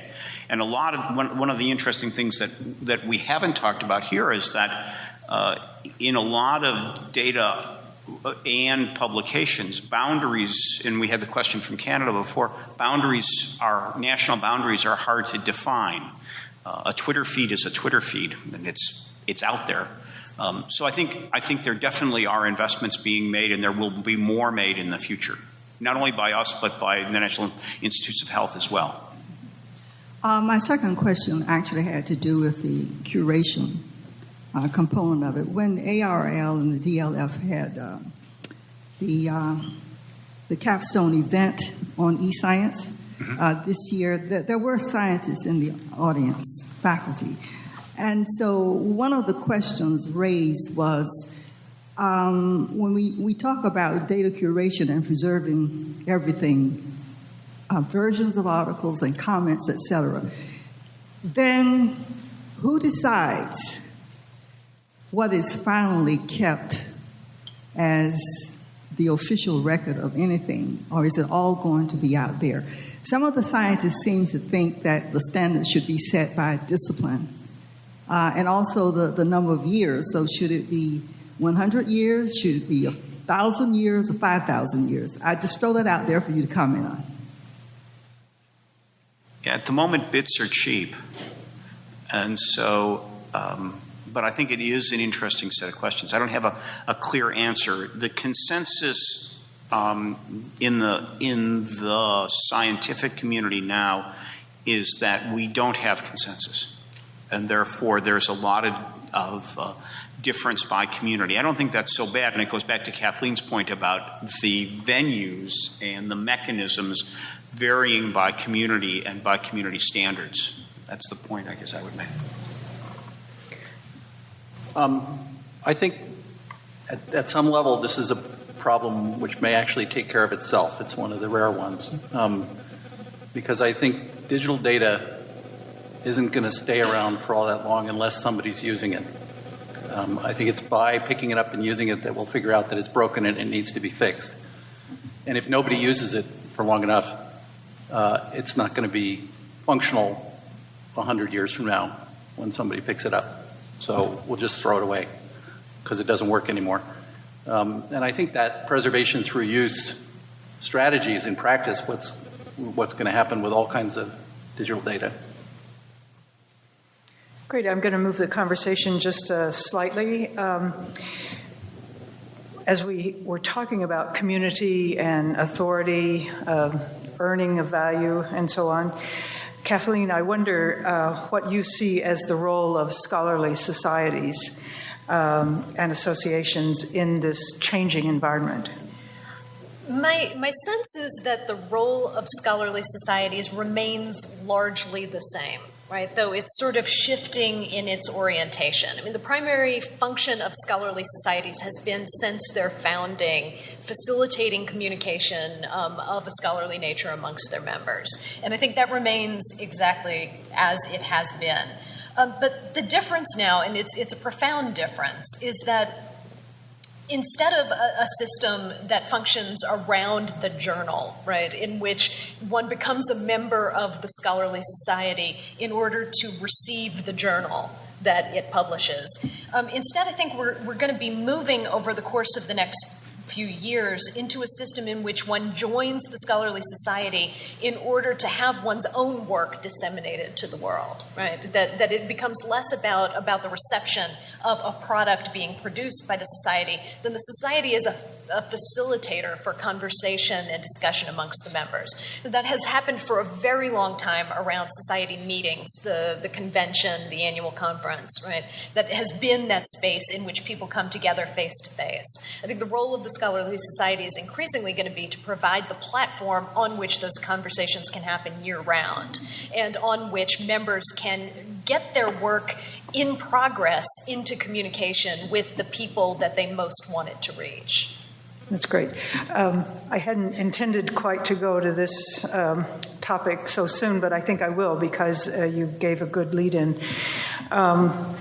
And a lot of one, one of the interesting things that that we haven't talked about here is that uh, in a lot of data and publications, boundaries, and we had the question from Canada before, boundaries are, national boundaries are hard to define. Uh, a Twitter feed is a Twitter feed, and it's, it's out there. Um, so I think, I think there definitely are investments being made, and there will be more made in the future, not only by us, but by the National Institutes of Health as well. Uh, my second question actually had to do with the curation uh, component of it. When ARL and the DLF had uh, the uh, the capstone event on eScience mm-hmm. this year, th- there were scientists in the audience, faculty, and so one of the questions raised was. Um, when we, we talk about data curation and preserving everything, uh, versions of articles and comments, etc., then who decides what is finally kept as the official record of anything, or is it all going to be out there? Some of the scientists seem to think that the standards should be set by discipline uh, and also the, the number of years. So, should it be 100 years? Should it be 1,000 years or 5,000 years? I just throw that out there for you to comment on. Yeah, at the moment, bits are cheap. And so, um, but I think it is an interesting set of questions. I don't have a, a clear answer. The consensus um, in the in the scientific community now is that we don't have consensus, and therefore there's a lot of, of uh, difference by community. I don't think that's so bad, and it goes back to Kathleen's point about the venues and the mechanisms varying by community and by community standards. That's the point I guess I would make. Um, I think at, at, some level, this is a problem which may actually take care of itself. It's one of the rare ones. Um, because I think digital data isn't going to stay around for all that long unless somebody's using it. Um, I think it's by picking it up and using it that we'll figure out that it's broken and it needs to be fixed. And if nobody uses it for long enough, uh, it's not going to be functional 100 years from now when somebody picks it up. So we'll just throw it away because it doesn't work anymore. Um, and I think that preservation through use strategies in practice what's what's going to happen with all kinds of digital data. Great. I'm going to move the conversation just uh, slightly. Um, as we were talking about community and authority, uh, earning of value, and so on, Kathleen, I wonder uh, what you see as the role of scholarly societies um, and associations in this changing environment. My, my sense is that the role of scholarly societies remains largely the same right? Though it's sort of shifting in its orientation. I mean, the primary function of scholarly societies has been since their founding facilitating communication um, of a scholarly nature amongst their members. And I think that remains exactly as it has been. Um, but the difference now, and it's, it's a profound difference, is that instead of a, a, system that functions around the journal, right, in which one becomes a member of the scholarly society in order to receive the journal that it publishes. Um, instead, I think we're, we're going to be moving over the course of the next few years into a system in which one joins the scholarly society in order to have one's own work disseminated to the world, right? That, that it becomes less about, about the reception of a product being produced by the society than the society is a a facilitator for conversation and discussion amongst the members. That has happened for a very long time around society meetings, the, the convention, the annual conference, right? That has been that space in which people come together face to face. I think the role of the scholarly society is increasingly going to be to provide the platform on which those conversations can happen year round and on which members can get their work in progress into communication with the people that they most wanted to reach. That's great. Um, I hadn't intended quite to go to this um, topic so soon, but I think I will because uh, you gave a good lead in. Um,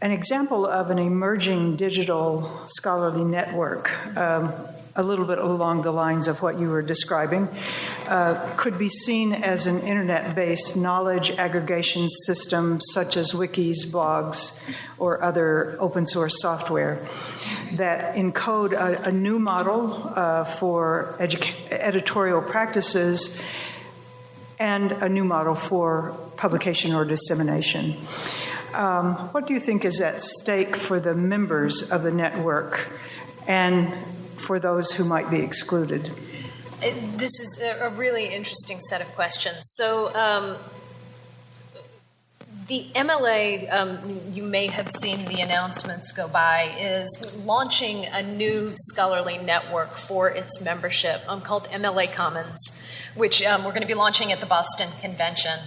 an example of an emerging digital scholarly network, um, a little bit along the lines of what you were describing, uh, could be seen as an internet based knowledge aggregation system such as wikis, blogs, or other open source software that encode a, a new model uh, for editorial practices and a new model for publication or dissemination. Um, what do you think is at stake for the members of the network and for those who might be excluded? This is a, really interesting set of questions. So, um, the MLA, um, you may have seen the announcements go by, is launching a new scholarly network for its membership um, called MLA Commons, which um, we're going to be launching at the Boston Convention.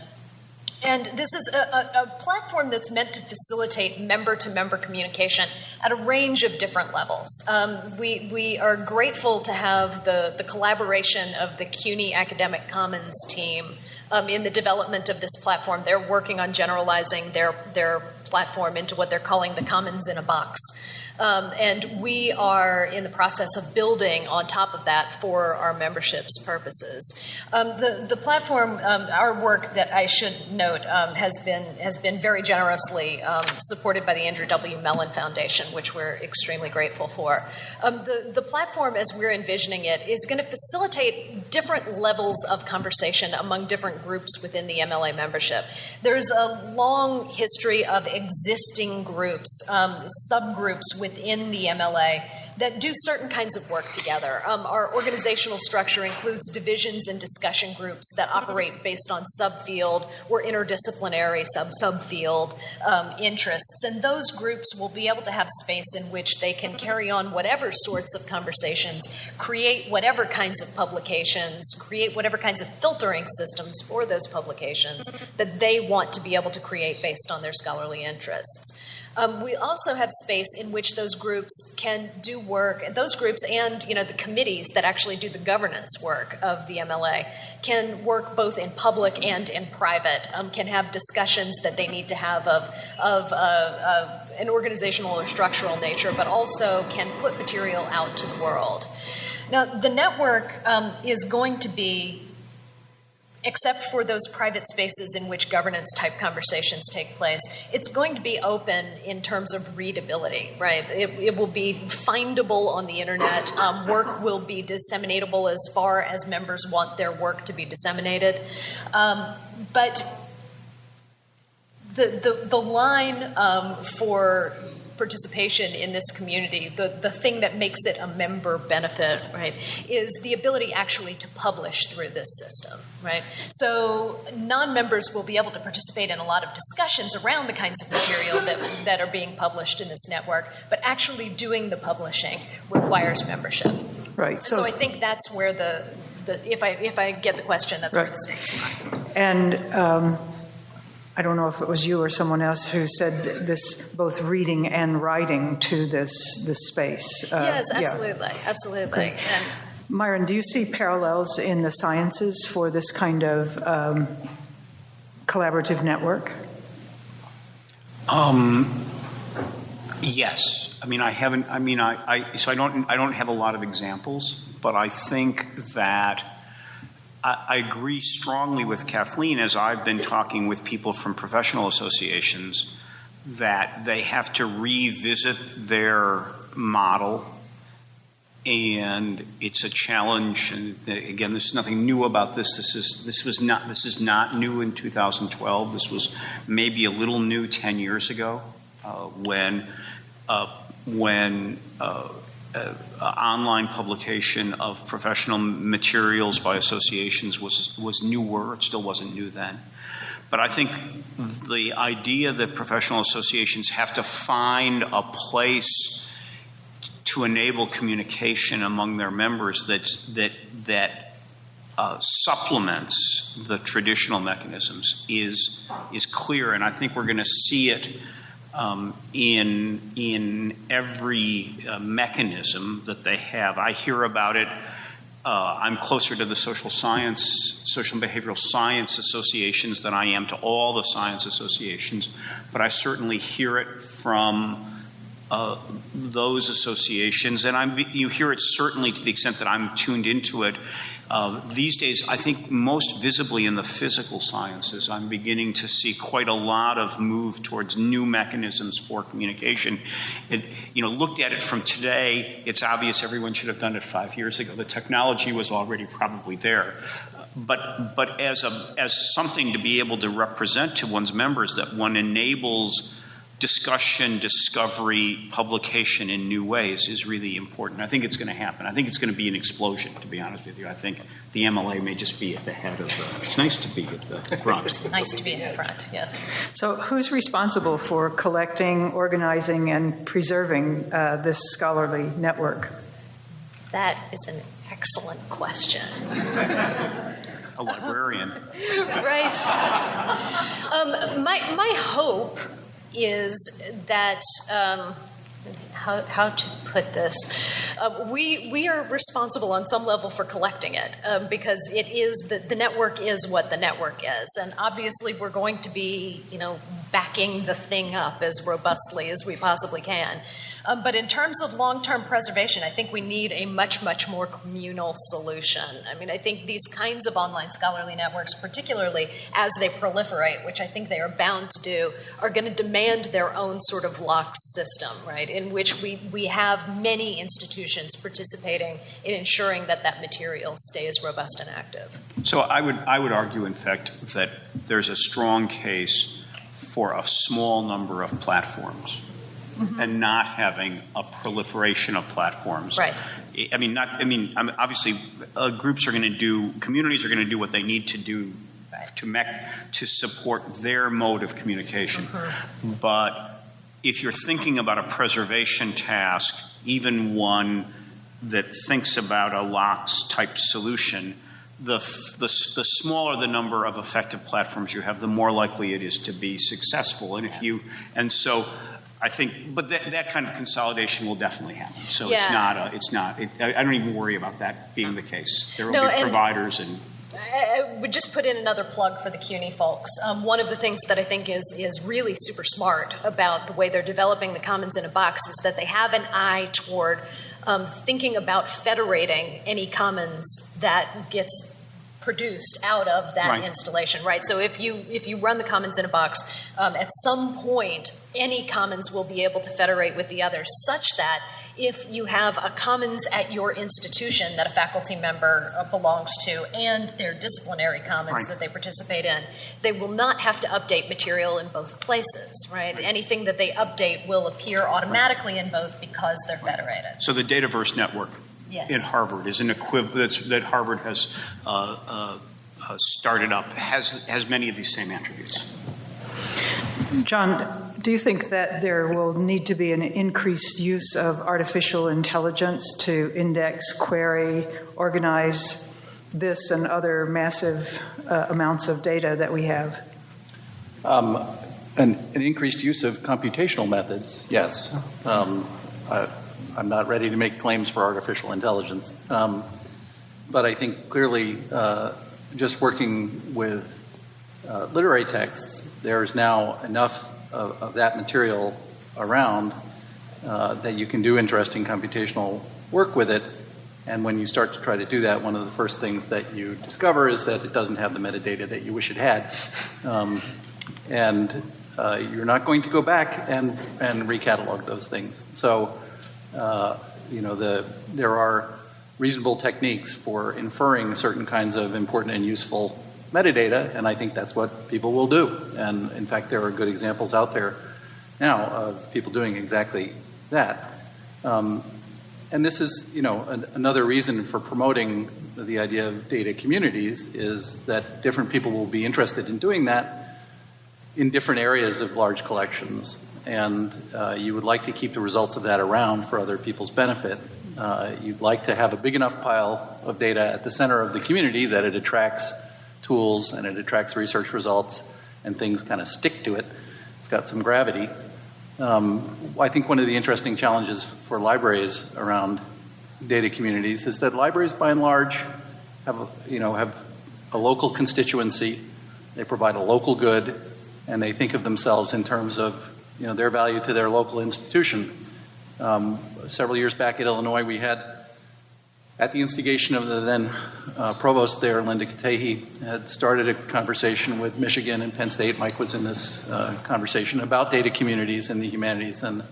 And this is a, a, a platform that's meant to facilitate member to member communication at a range of different levels. Um, we, we are grateful to have the, the collaboration of the CUNY Academic Commons team um, in the development of this platform. They're working on generalizing their, their platform into what they're calling the Commons in a Box. Um, and we are in the process of building on top of that for our membership's purposes. Um, the, the platform, um, our work that I should note, um, has been has been very generously um, supported by the Andrew W. Mellon Foundation, which we're extremely grateful for. Um, the, the platform, as we're envisioning it, is going to facilitate different levels of conversation among different groups within the MLA membership. There's a long history of existing groups, subgroups within within the MLA that do certain kinds of work together. Um, our organizational structure includes divisions and discussion groups that operate based on subfield or interdisciplinary sub subfield um, interests, and those groups will be able to have space in which they can carry on whatever sorts of conversations, create whatever kinds of publications, create whatever kinds of filtering systems for those publications that they want to be able to create based on their scholarly interests. Um, we also have space in which those groups can do work. Those groups and you know the committees that actually do the governance work of the MLA can work both in public and in private. Um, can have discussions that they need to have of of, uh, of an organizational or structural nature, but also can put material out to the world. Now, the network um, is going to be except for those private spaces in which governance type conversations take place, it's going to be open in terms of readability, right? It, it will be findable on the internet. Um, work will be disseminatable as far as members want their work to be disseminated. Um, but the, the, the line um, for participation in this community, the, the thing that makes it a member benefit, right, is the ability actually to publish through this system, right? So non members will be able to participate in a lot of discussions around the kinds of material that, that are being published in this network, but actually doing the publishing requires membership. Right. So, so I think that's where the, the if I if I get the question, that's right. where the stakes lie. And um, I don't know if it was you or someone else who said this both reading and writing to this this space. Uh, yes, absolutely, yeah. absolutely. And Myron, do you see parallels in the sciences for this kind of um, collaborative network? Um, yes. I mean, I haven't. I mean, I, I so I don't. I don't have a lot of examples, but I think that I, agree strongly with Kathleen as I've been talking with people from professional associations that they have to revisit their model and it's a challenge and again there's nothing new about this. This is this was not this is not new in 2012 this was maybe a little new 10 years ago uh, when uh, when uh, uh, online publication of professional materials by associations was was newer. It still wasn't new then. But I think the idea that professional associations have to find a place to enable communication among their members that that that uh, supplements the traditional mechanisms is is clear, and I think we're going to see it in in every uh, mechanism that they have. I hear about it. Uh, I'm closer to the social science, social and behavioral science associations than I am to all the science associations, but I certainly hear it from uh, those associations, and I'm, you hear it certainly to the extent that I'm tuned into it. Uh, these days, I think most visibly in the physical sciences, I'm beginning to see quite a lot of move towards new mechanisms for communication. It, you know, looked at it from today, it's obvious everyone should have done it five years ago. The technology was already probably there. But, but as, a, as something to be able to represent to one's members that one enables discussion, discovery, publication in new ways is really important. I think it's going to happen. I think it's going to be an explosion, to be honest with you. I think the MLA may just be at the head of the. It's nice to be at the front. It's nice to be in the front, yeah. So, who's responsible for collecting, organizing, and preserving uh, this scholarly network? That is an excellent question. A librarian. right. Um, my, my hope is that um, how, how to put this. Uh, we, we are responsible on some level for collecting it um, because it is the, the network is what the network is. And obviously, we're going to be, you know, backing the thing up as robustly as we possibly can. Um, but in terms of long term preservation, I think we need a much, much more communal solution. I mean, I think these kinds of online scholarly networks, particularly as they proliferate, which I think they are bound to do, are going to demand their own sort of LOCKSS system, right? In which we, we have many institutions participating in ensuring that that material stays robust and active. So I would, I would argue, in fact, that there's a strong case for a small number of platforms mm-hmm. and not having a proliferation of platforms. Right. I mean, not. I mean, obviously, uh, groups are going to do. Communities are going to do what they need to do right. to mech, to support their mode of communication. Mm-hmm. But if you're thinking about a preservation task, even one that thinks about a LOCKSS type solution, the, the, the, smaller the number of effective platforms you have, the more likely it is to be successful. And if you, and so I think, but that, that kind of consolidation will definitely happen. So it's not, a, it's not, it, I, I don't even worry about that being the case. There will No, be and- providers and, I I would just put in another plug for the CUNY folks. Um, one of the things that I think is is really super smart about the way they're developing the commons in a box is that they have an eye toward um, thinking about federating any commons that gets produced out of that Right. installation, right? So if you if you run the commons in a box, um, at some point any commons will be able to federate with the others, such that if you have a commons at your institution that a faculty member uh, belongs to and their disciplinary commons Right. that they participate in, they will not have to update material in both places, right? Anything that they update will appear automatically in both because they're federated. so the Dataverse network Yes. in Harvard is an equivalent, that Harvard has uh, uh, uh, started up, has, has many of these same attributes. John, do you think that there will need to be an increased use of artificial intelligence to index, query, organize this and other massive uh, amounts of data that we have? Um, an, an increased use of computational methods, yes. Um, I, I'm not ready to make claims for artificial intelligence. Um, but I think clearly, uh, just working with uh, literary texts, there's now enough of, of that material around uh, that you can do interesting computational work with it. And when you start to try to do that, one of the first things that you discover is that it doesn't have the metadata that you wish it had. Um, and uh, you're not going to go back and, and recatalog those things. So, you know, the, there are reasonable techniques for inferring certain kinds of important and useful metadata, and I think that's what people will do. And in fact, there are good examples out there now of people doing exactly that. Um, and this is, you know, an, another reason for promoting the idea of data communities is that different people will be interested in doing that in different areas of large collections. And uh, you would like to keep the results of that around for other people's benefit. Uh, you'd like to have a big enough pile of data at the center of the community that it attracts tools and it attracts research results and things kind of stick to it. It's got some gravity. Um, I think one of the interesting challenges for libraries around data communities is that libraries, by and large, have you know have a local constituency. They provide a local good, and they think of themselves in terms of you know their value to their local institution. Um, several years back at Illinois, we had, at the instigation of the then uh, provost there, Linda Katehi, had started a conversation with Michigan and Penn State. Mike was in this uh, conversation about data communities in the humanities and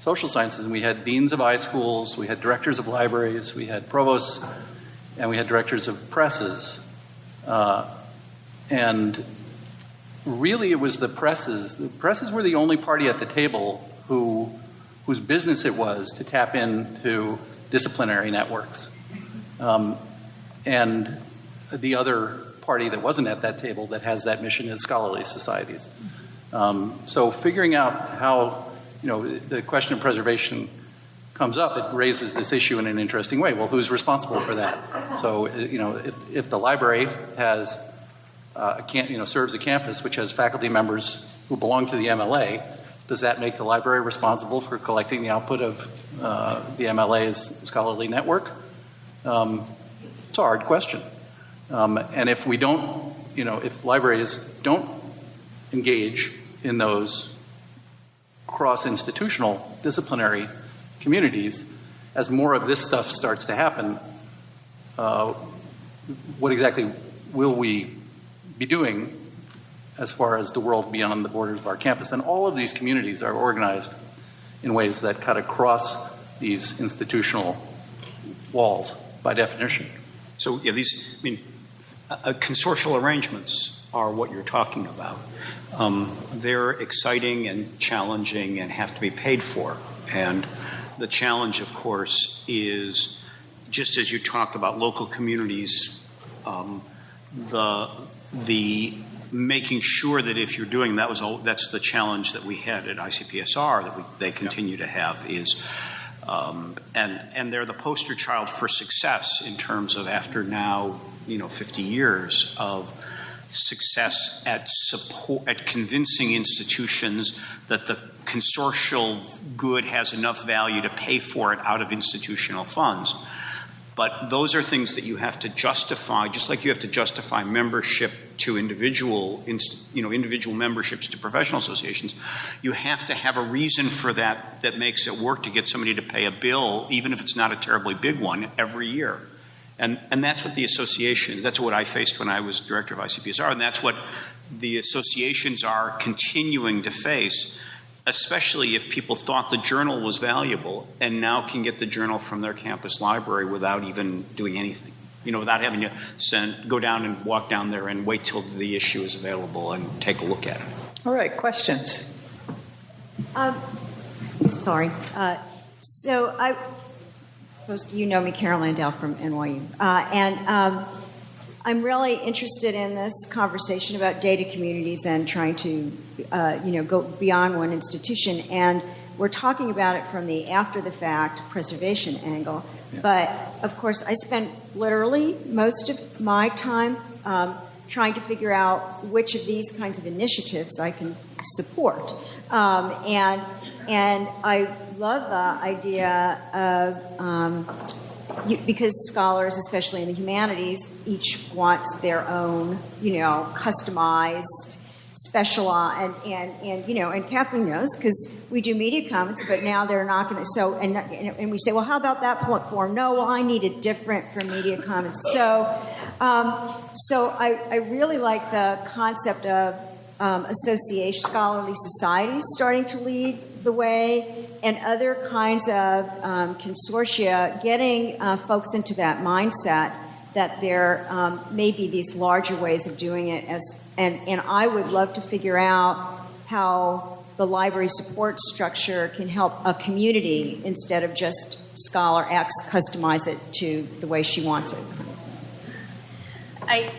social sciences. And we had deans of iSchools, we had directors of libraries, we had provosts, and we had directors of presses. Uh, and really, it was the presses. The presses were the only party at the table who, whose business it was to tap into disciplinary networks. Um, and the other party that wasn't at that table that has that mission is scholarly societies. Um, so figuring out how, you know, the question of preservation comes up, it raises this issue in an interesting way. Well, who's responsible for that? So, you know, if, if the library has, uh, camp, you know, serves a campus which has faculty members who belong to the MLA, does that make the library responsible for collecting the output of uh, the MLA's scholarly network? Um, it's a hard question. Um, and if we don't, you know, if libraries don't engage in those cross institutional disciplinary communities, as more of this stuff starts to happen, uh, what exactly will we be doing as far as the world beyond the borders of our campus? And all of these communities are organized in ways that cut across these institutional walls by definition. So, yeah, these, I mean, uh, consortial arrangements are what you're talking about. Um, they're exciting and challenging and have to be paid for. And the challenge, of course, is just as you talked about local communities, um, the the making sure that if you're doing that was all, that's the challenge that we had at ICPSR that we, they continue to have is um, and and they're the poster child for success in terms of after now you know 50 years of success at support at convincing institutions that the consortial good has enough value to pay for it out of institutional funds. But those are things that you have to justify, just like you have to justify membership to individual, you know, individual memberships to professional associations. You have to have a reason for that that makes it work to get somebody to pay a bill, even if it's not a terribly big one, every year. And, and that's what the association, that's what I faced when I was director of ICPSR, and that's what the associations are continuing to face, especially if people thought the journal was valuable and now can get the journal from their campus library without even doing anything. You know, without having to send, go down and walk down there and wait till the issue is available and take a look at it. All right, questions? Um, sorry. Uh, so I, most you know me, Carol Mandel from NYU, uh, and um, I'm really interested in this conversation about data communities and trying to, uh, you know, go beyond one institution. And we're talking about it from the after the fact preservation angle. Yeah. But of course, I spend literally most of my time um, trying to figure out which of these kinds of initiatives I can support. Um, and and I love the idea of um, you, because scholars, especially in the humanities, each wants their own, you know, customized, specialized, and, and, and you know, and Kathleen knows because we do MediaCommons, but now they're not going to. So, and and we say, well, how about that platform? No, well, I need it different for MediaCommons. So, um, so I, I really like the concept of um, association, scholarly societies starting to lead the way, and other kinds of um, consortia getting uh, folks into that mindset that there um, may be these larger ways of doing it. As and and I would love to figure out how the library support structure can help a community instead of just scholar X customize it to the way she wants it. I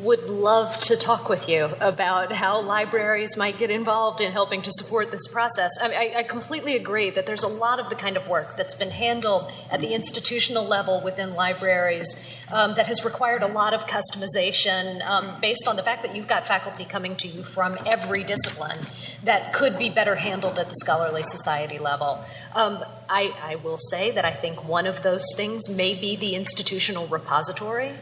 would love to talk with you about how libraries might get involved in helping to support this process. I, I, I, completely agree that there's a lot of the kind of work that's been handled at the institutional level within libraries um, that has required a lot of customization um, based on the fact that you've got faculty coming to you from every discipline that could be better handled at the scholarly society level. Um, I, I will say that I think one of those things may be the institutional repository.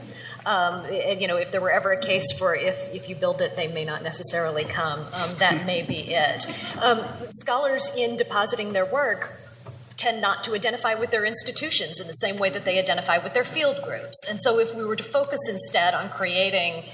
Um, you know, if there were ever a case for if, if you build it, they may not necessarily come, um, that may be it. Um, scholars, in depositing their work, tend not to identify with their institutions in the same way that they identify with their field groups. And so, if we were to focus instead on creating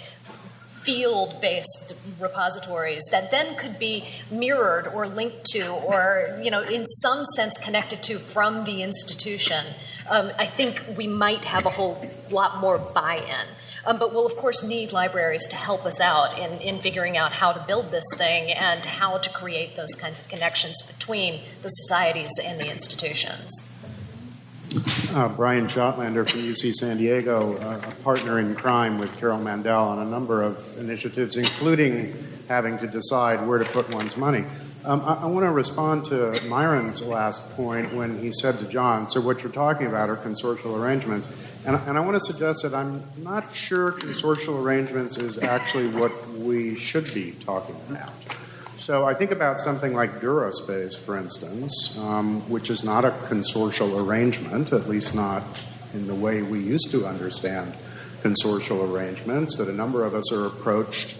field based repositories that then could be mirrored or linked to or you know in some sense connected to from the institution um, I think we might have a whole lot more buy in. Um, but we'll, of course, need libraries to help us out in, in figuring out how to build this thing and how to create those kinds of connections between the societies and the institutions. Uh, Brian Schottlaender from UC San Diego, uh, a partner in crime with Carol Mandel on a number of initiatives, including having to decide where to put one's money. Um, I, I want to respond to Myron's last point when he said to John, so what you're talking about are consortial arrangements. And, and I want to suggest that I'm not sure consortial arrangements is actually what we should be talking about. So I think about something like DuraSpace, for instance, um, which is not a consortial arrangement, at least not in the way we used to understand consortial arrangements, that a number of us are approached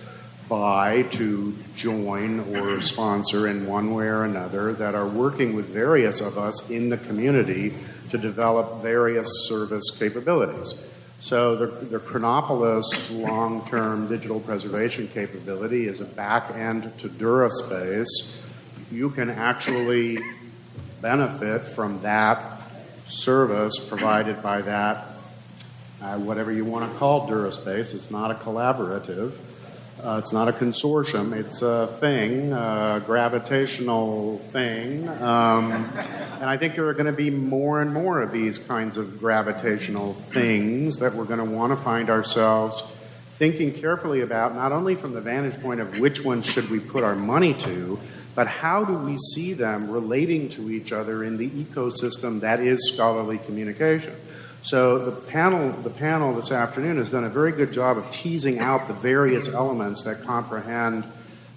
by to join or sponsor in one way or another that are working with various of us in the community to develop various service capabilities. So the, the Chronopolis long-term digital preservation capability is a back end to DuraSpace. You can actually benefit from that service provided by that, uh, whatever you want to call DuraSpace. It's not a collaborative. Uh, it's not a consortium, it's a thing, a gravitational thing. Um, and I think there are going to be more and more of these kinds of gravitational things that we're going to want to find ourselves thinking carefully about, not only from the vantage point of which ones should we put our money to, but how do we see them relating to each other in the ecosystem that is scholarly communication. So the panel, the panel this afternoon has done a very good job of teasing out the various elements that comprehend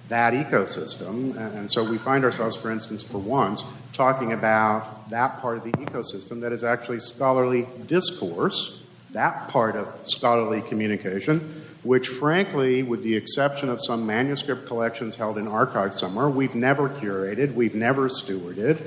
that ecosystem. And so we find ourselves, for instance, for once, talking about that part of the ecosystem that is actually scholarly discourse, that part of scholarly communication, which frankly, with the exception of some manuscript collections held in archives somewhere, we've never curated, we've never stewarded.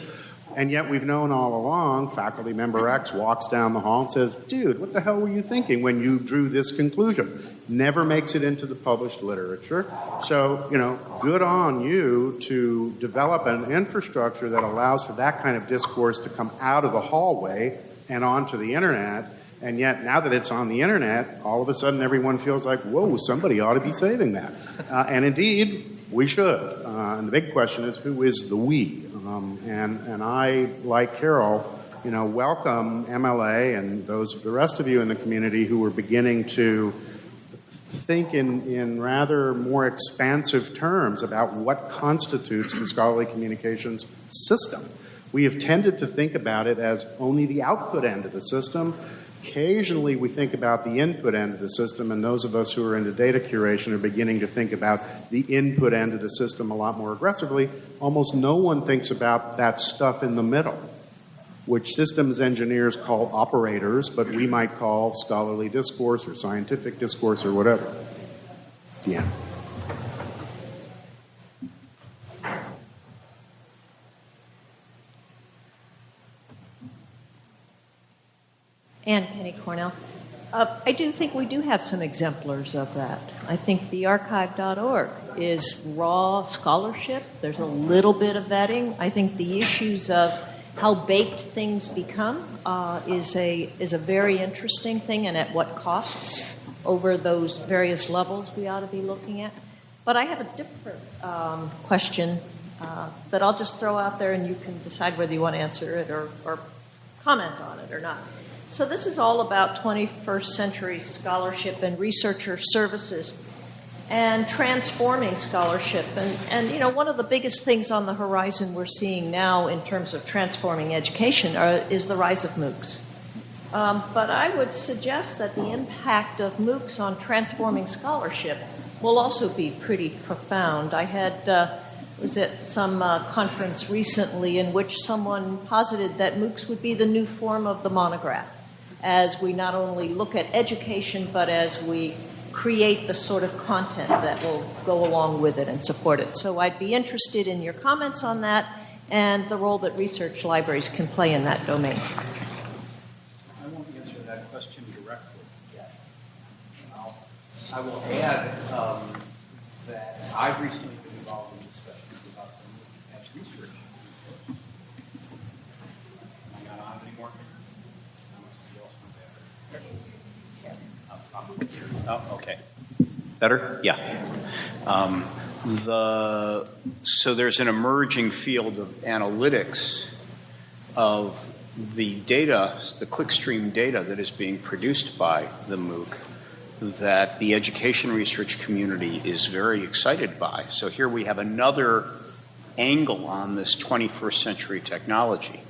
And yet we've known all along, faculty member X walks down the hall and says, dude, what the hell were you thinking when you drew this conclusion? Never makes it into the published literature. So, you know, good on you to develop an infrastructure that allows for that kind of discourse to come out of the hallway and onto the internet. And yet, now that it's on the internet, all of a sudden everyone feels like, whoa, somebody ought to be saving that. Uh, and indeed, we should. Uh, and the big question is, who is the we? Um, and, and I, like Carol, you know, welcome MLA and those the rest of you in the community who are beginning to think in, in rather more expansive terms about what constitutes the scholarly communications system. We have tended to think about it as only the output end of the system, Occasionally, we think about the input end of the system, and those of us who are into data curation are beginning to think about the input end of the system a lot more aggressively. Almost no one thinks about that stuff in the middle, which systems engineers call operators, but we might call scholarly discourse or scientific discourse or whatever. Yeah. Ann Kenney Cornell. Uh, I do think we do have some exemplars of that. I think the arXiv.org is raw scholarship. There's a little bit of vetting. I think the issues of how baked things become uh, is a is a very interesting thing, and at what costs over those various levels we ought to be looking at. But I have a different um, question uh, that I'll just throw out there, and you can decide whether you want to answer it or, or comment on it or not. So this is all about 21st century scholarship and researcher services and transforming scholarship. And, and you know, one of the biggest things on the horizon we're seeing now in terms of transforming education are, is the rise of MOOCs. Um, but I would suggest that the impact of MOOCs on transforming scholarship will also be pretty profound. I had uh, was at some uh, conference recently in which someone posited that MOOCs would be the new form of the monograph, as we not only look at education but as we create the sort of content that will go along with it and support it. So I'd be interested in your comments on that and the role that research libraries can play in that domain. I won't answer that question directly yet. I'll, I will add um, that I've recently been involved in discussions about the as research. Am I not on anymore? Oh, okay. Better? Yeah. Um, the, so there's an emerging field of analytics of the data, the clickstream data that is being produced by the MOOC that the education research community is very excited by. So here we have another angle on this 21st century technology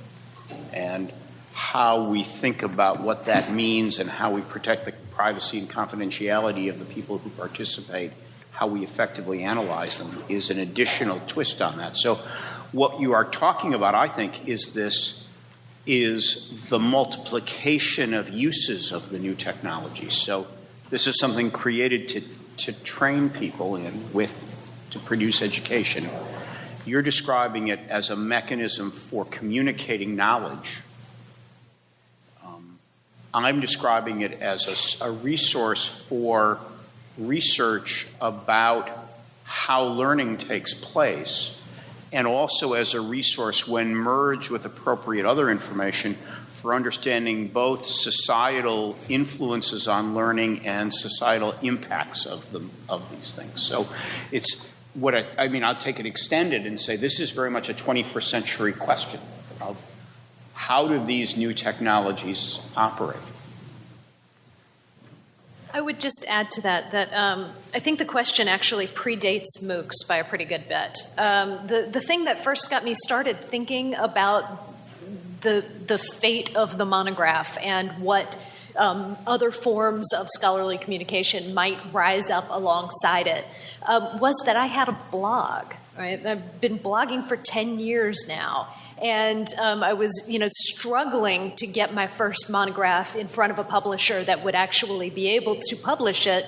and how we think about what that means and how we protect the privacy and confidentiality of the people who participate, how we effectively analyze them is an additional twist on that. So what you are talking about, I think, is this is the multiplication of uses of the new technology. So this is something created to, to train people in with to produce education. You're describing it as a mechanism for communicating knowledge. I'm describing it as a, a resource for research about how learning takes place, and also as a resource when merged with appropriate other information for understanding both societal influences on learning and societal impacts of them of these things. So it's what I, I mean. I'll take it extended and say this is very much a 21st century question of how do these new technologies operate. I would just add to that that um, I think the question actually predates MOOCs by a pretty good bit. Um, the the thing that first got me started thinking about the the fate of the monograph and what um, other forms of scholarly communication might rise up alongside it um, was that I had a blog. Right? I've been blogging for ten years now, and um, I was, you know, struggling to get my first monograph in front of a publisher that would actually be able to publish it.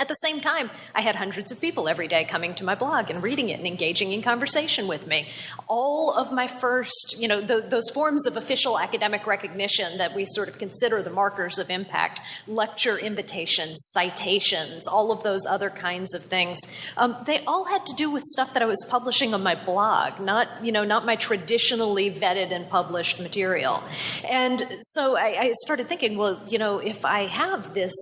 At the same time, I had hundreds of people every day coming to my blog and reading it and engaging in conversation with me. All of my first, you know, those forms of official academic recognition that we sort of consider the markers of impact, lecture invitations, citations, all of those other kinds of things, um, they all had to do with stuff that I was publishing on my blog, not, you know, not my traditionally vetted and published material. And so I, I started thinking, well, you know, if I have this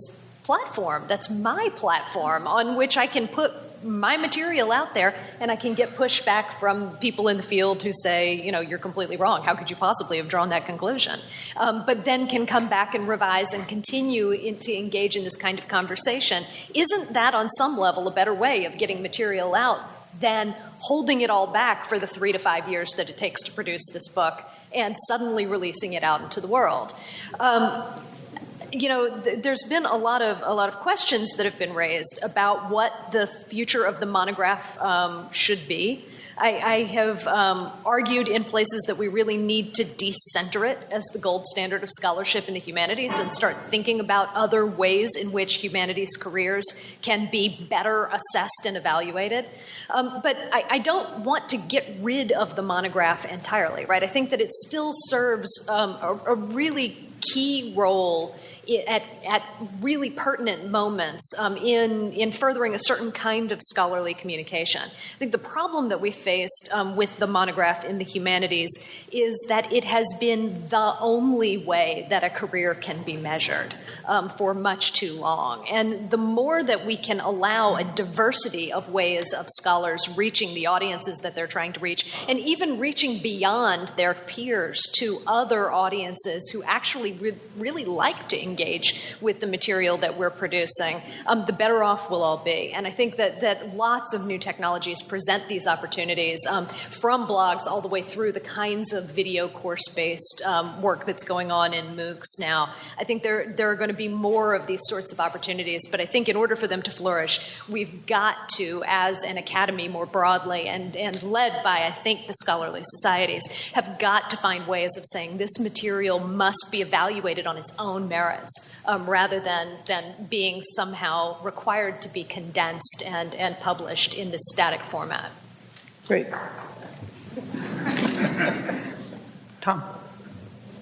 platform that's my platform on which I can put my material out there and I can get pushback from people in the field who say, you know, you're completely wrong. How could you possibly have drawn that conclusion? Um, but then can come back and revise and continue in, to engage in this kind of conversation. Isn't that on some level a better way of getting material out than holding it all back for the three to five years that it takes to produce this book and suddenly releasing it out into the world? Um, you know, th- there's been a lot of a lot of questions that have been raised about what the future of the monograph um, should be. I, I have um, argued in places that we really need to decenter it as the gold standard of scholarship in the humanities and start thinking about other ways in which humanities careers can be better assessed and evaluated. Um, but I, I, don't want to get rid of the monograph entirely, right? I think that it still serves um, a, a really key role at, at really pertinent moments um, in, in furthering a certain kind of scholarly communication. I think the problem that we faced um, with the monograph in the humanities is that it has been the only way that a career can be measured um, for much too long. And the more that we can allow a diversity of ways of scholars reaching the audiences that they're trying to reach, and even reaching beyond their peers to other audiences who actually re- really like to engage with the material that we're producing, um, the better off we'll all be. And I think that, that lots of new technologies present these opportunities um, from blogs all the way through the kinds of video course based um, work that's going on in MOOCs now. I think there, there are going to be more of these sorts of opportunities, but I think in order for them to flourish, we've got to, as an academy more broadly, and, and led by, I think, the scholarly societies, have got to find ways of saying this material must be evaluated on its own merits um, rather than, than being somehow required to be condensed and, and published in this static format. Great. Tom.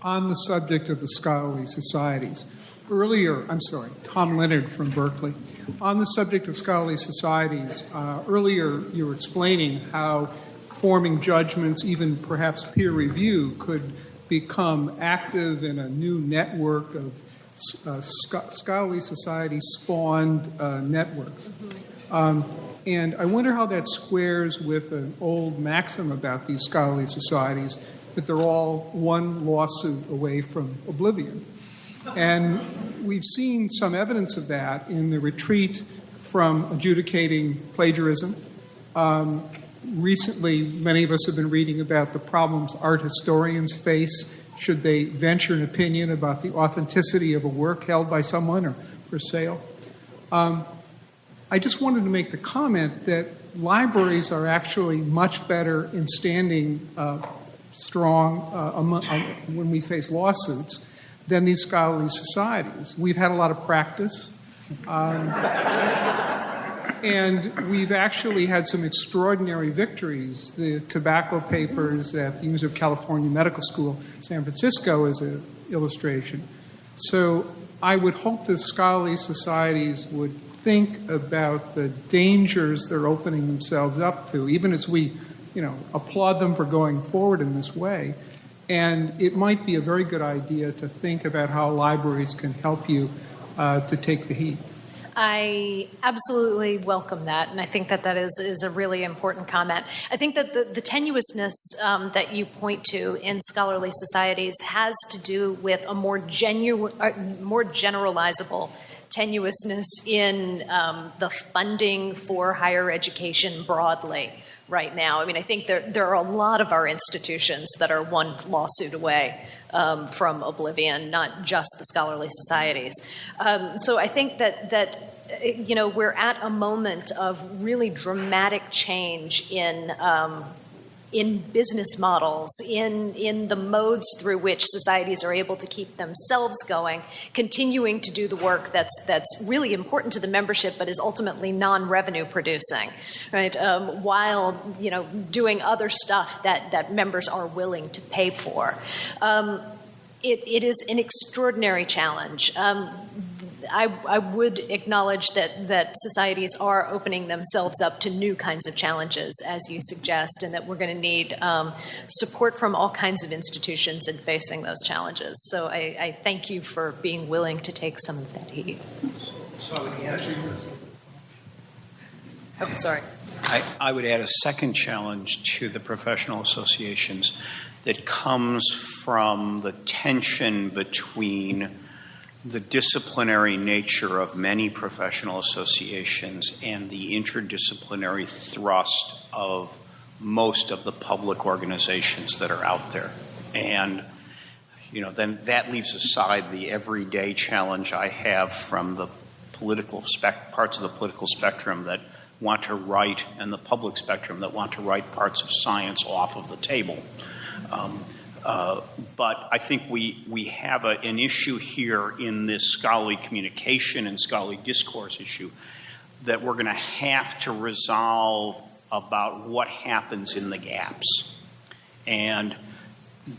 On the subject of the scholarly societies, earlier, I'm sorry, Tom Leonard from Berkeley. On the subject of scholarly societies, uh, earlier you were explaining how forming judgments, even perhaps peer review, could become active in a new network of uh, scholarly society spawned uh, networks. Mm-hmm. Um, and I wonder how that squares with an old maxim about these scholarly societies that they're all one lawsuit away from oblivion. And we've seen some evidence of that in the retreat from adjudicating plagiarism. Um, recently, many of us have been reading about the problems art historians face should they venture an opinion about the authenticity of a work held by someone or for sale. Um, I just wanted to make the comment that libraries are actually much better in standing uh, strong uh, among, uh, when we face lawsuits than these scholarly societies. We've had a lot of practice. Um, and we've actually had some extraordinary victories. The tobacco papers at the University of California Medical School, San Francisco, is an illustration. So I would hope that scholarly societies would think about the dangers they're opening themselves up to, even as we, you know, applaud them for going forward in this way. And it might be a very good idea to think about how libraries can help you uh, to take the heat. I absolutely welcome that, and I think that that is, is a really important comment. I think that the, the tenuousness um, that you point to in scholarly societies has to do with a more genuine, more generalizable tenuousness in um, the funding for higher education broadly right now. I mean, I think there, there are a lot of our institutions that are one lawsuit away um, from oblivion, not just the scholarly societies. Um, so I think that that you know we're at a moment of really dramatic change in um, in business models, in, in the modes through which societies are able to keep themselves going, continuing to do the work that's, that's really important to the membership but is ultimately non-revenue producing, right? Um, while, you know, doing other stuff that, that members are willing to pay for. Um, it, it is an extraordinary challenge. Um, I, I, would acknowledge that, that societies are opening themselves up to new kinds of challenges, as you suggest, and that we're going to need um, support from all kinds of institutions in facing those challenges. So I, I, thank you for being willing to take some of that heat. Oh, sorry. I, I would add a second challenge to the professional associations that comes from the tension between the disciplinary nature of many professional associations and the interdisciplinary thrust of most of the public organizations that are out there. And you know, then that leaves aside the everyday challenge I have from the political spec- parts of the political spectrum that want to write and the public spectrum that want to write parts of science off of the table. Um, uh, but I think we, we have a, an issue here in this scholarly communication and scholarly discourse issue that we're going to have to resolve about what happens in the gaps. And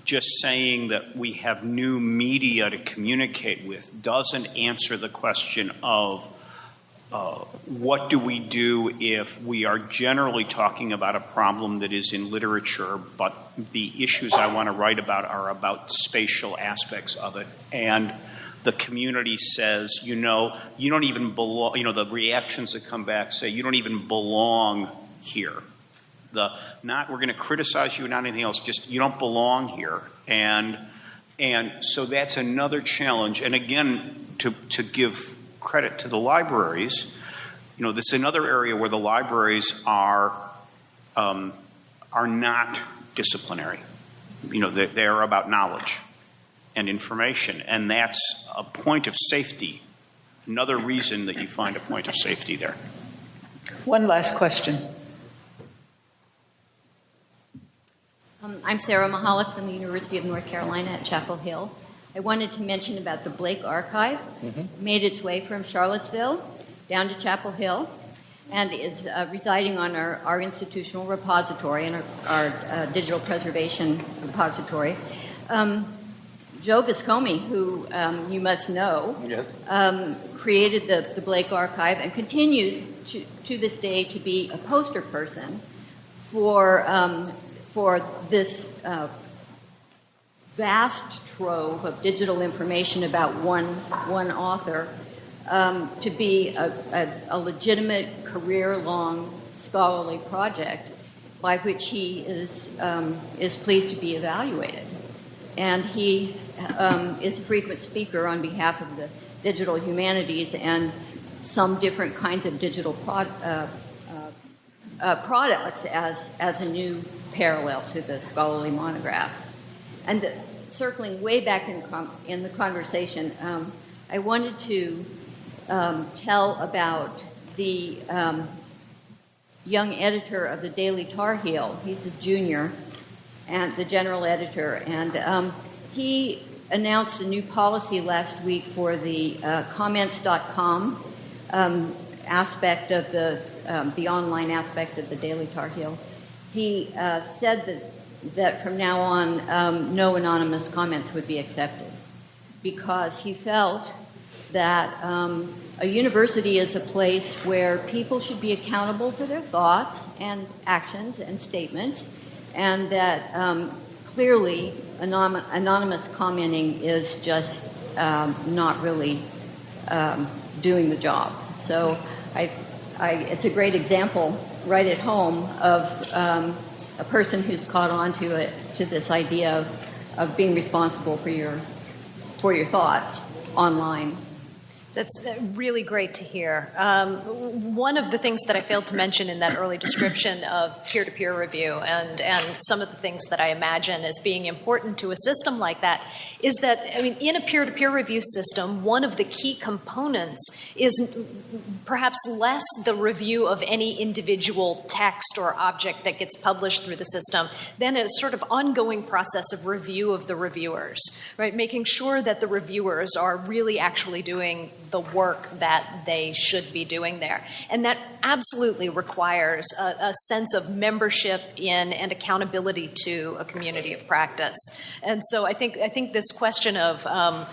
just saying that we have new media to communicate with doesn't answer the question of Uh, what do we do if we are generally talking about a problem that is in literature, but the issues I want to write about are about spatial aspects of it. And the community says, you know, you don't even belong, you know, the reactions that come back say, you don't even belong here. The not we're going to criticize you, not anything else. Just you don't belong here, and and so that's another challenge. And again, to to give credit to the libraries, you know, this is another area where the libraries are um, are not disciplinary. You know, they, they are about knowledge and information, and that's a point of safety. Another reason that you find a point of safety there. One last question. Um, I'm Sarah Michalak from the University of North Carolina at Chapel Hill. I wanted to mention about the Blake Archive. Mm-hmm. Made its way from Charlottesville down to Chapel Hill and is uh, residing on our, our, institutional repository and our, our uh, digital preservation repository. Um, Joe Viscomi, who um, you must know, yes. um, created the, the Blake Archive and continues to, to this day to be a poster person for um, for this uh, vast trove of digital information about one, one author um, to be a, a, a legitimate career long scholarly project by which he is, um, is pleased to be evaluated. And he um, is a frequent speaker on behalf of the digital humanities and some different kinds of digital uh, uh, uh, products as, as a new parallel to the scholarly monograph. And circling way back in, in the conversation, um, I wanted to um, tell about the um, young editor of the Daily Tar Heel. He's a junior and the general editor, and um, he announced a new policy last week for the uh, comments.com um, aspect of the um, the online aspect of the Daily Tar Heel he uh, said that, that from now on, um, no anonymous comments would be accepted because he felt that um, a university is a place where people should be accountable for their thoughts and actions and statements, and that um, clearly anonymous commenting is just um, not really um, doing the job. So I, I, it's a great example right at home of um, a person who's caught on to it to this idea of, of being responsible for your for your thoughts online. That's uh, really great to hear. Um, one of the things that I failed to mention in that early description of peer to peer review and, and some of the things that I imagine as being important to a system like that is that, I mean, in a peer to peer review system, one of the key components is perhaps less the review of any individual text or object that gets published through the system than a sort of ongoing process of review of the reviewers, right? Making sure that the reviewers are really actually doing the work that they should be doing there. And that absolutely requires a, a, sense of membership in and accountability to a community of practice. And so I think I think this question of um,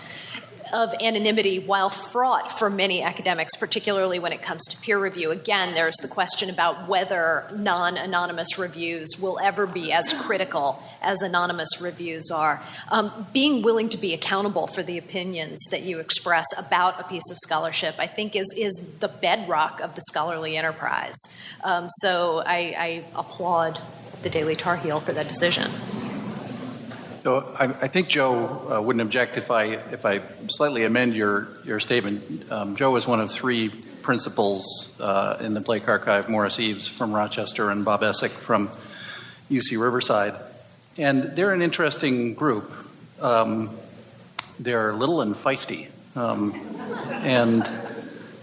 of anonymity, while fraught for many academics, particularly when it comes to peer review, again, there's the question about whether non anonymous reviews will ever be as critical as anonymous reviews are. Um, being willing to be accountable for the opinions that you express about a piece of scholarship, I think, is, is the bedrock of the scholarly enterprise. Um, so I, I applaud the Daily Tar Heel for that decision. So I, I think Joe uh, wouldn't object if I if I slightly amend your your statement. Um, Joe is one of three principals uh, in the Blake Archive: Morris Eaves from Rochester and Bob Essick from UC Riverside, and they're an interesting group. Um, they're little and feisty, um, and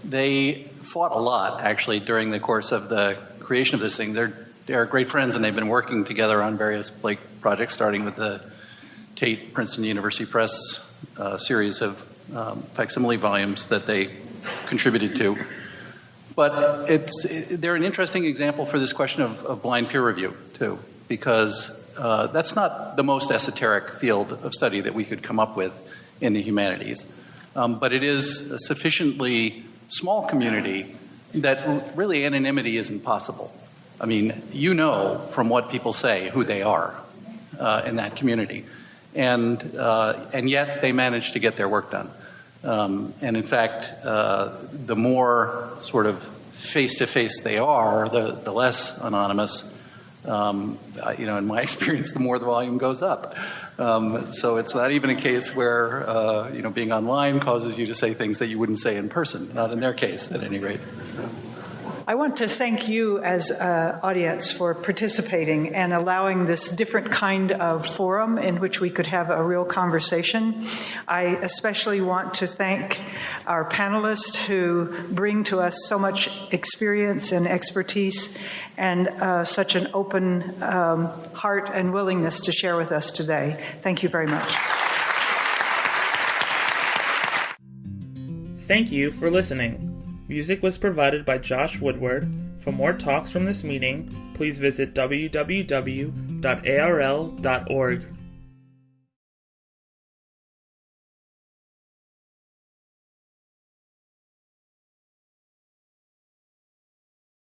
they fought a lot actually during the course of the creation of this thing. They're they're great friends, and they've been working together on various Blake projects, starting with the Tate Princeton University Press uh, series of um, facsimile volumes that they contributed to. But it's, it, they're an interesting example for this question of, of blind peer review, too, because uh, that's not the most esoteric field of study that we could come up with in the humanities. Um, but it is a sufficiently small community that really anonymity isn't possible. I mean, you know from what people say who they are uh, in that community. And, uh, and yet they manage to get their work done. Um, and in fact, uh, the more sort of face to face they are, the, the less anonymous. Um, you know, in my experience, the more the volume goes up. Um, so it's not even a case where uh, you know being online causes you to say things that you wouldn't say in person. Not in their case, at any rate. I want to thank you as an audience for participating and allowing this different kind of forum in which we could have a real conversation. I especially want to thank our panelists who bring to us so much experience and expertise and uh, such an open um, heart and willingness to share with us today. Thank you very much. Thank you for listening. Music was provided by Josh Woodward. For more talks from this meeting, please visit www.arl.org.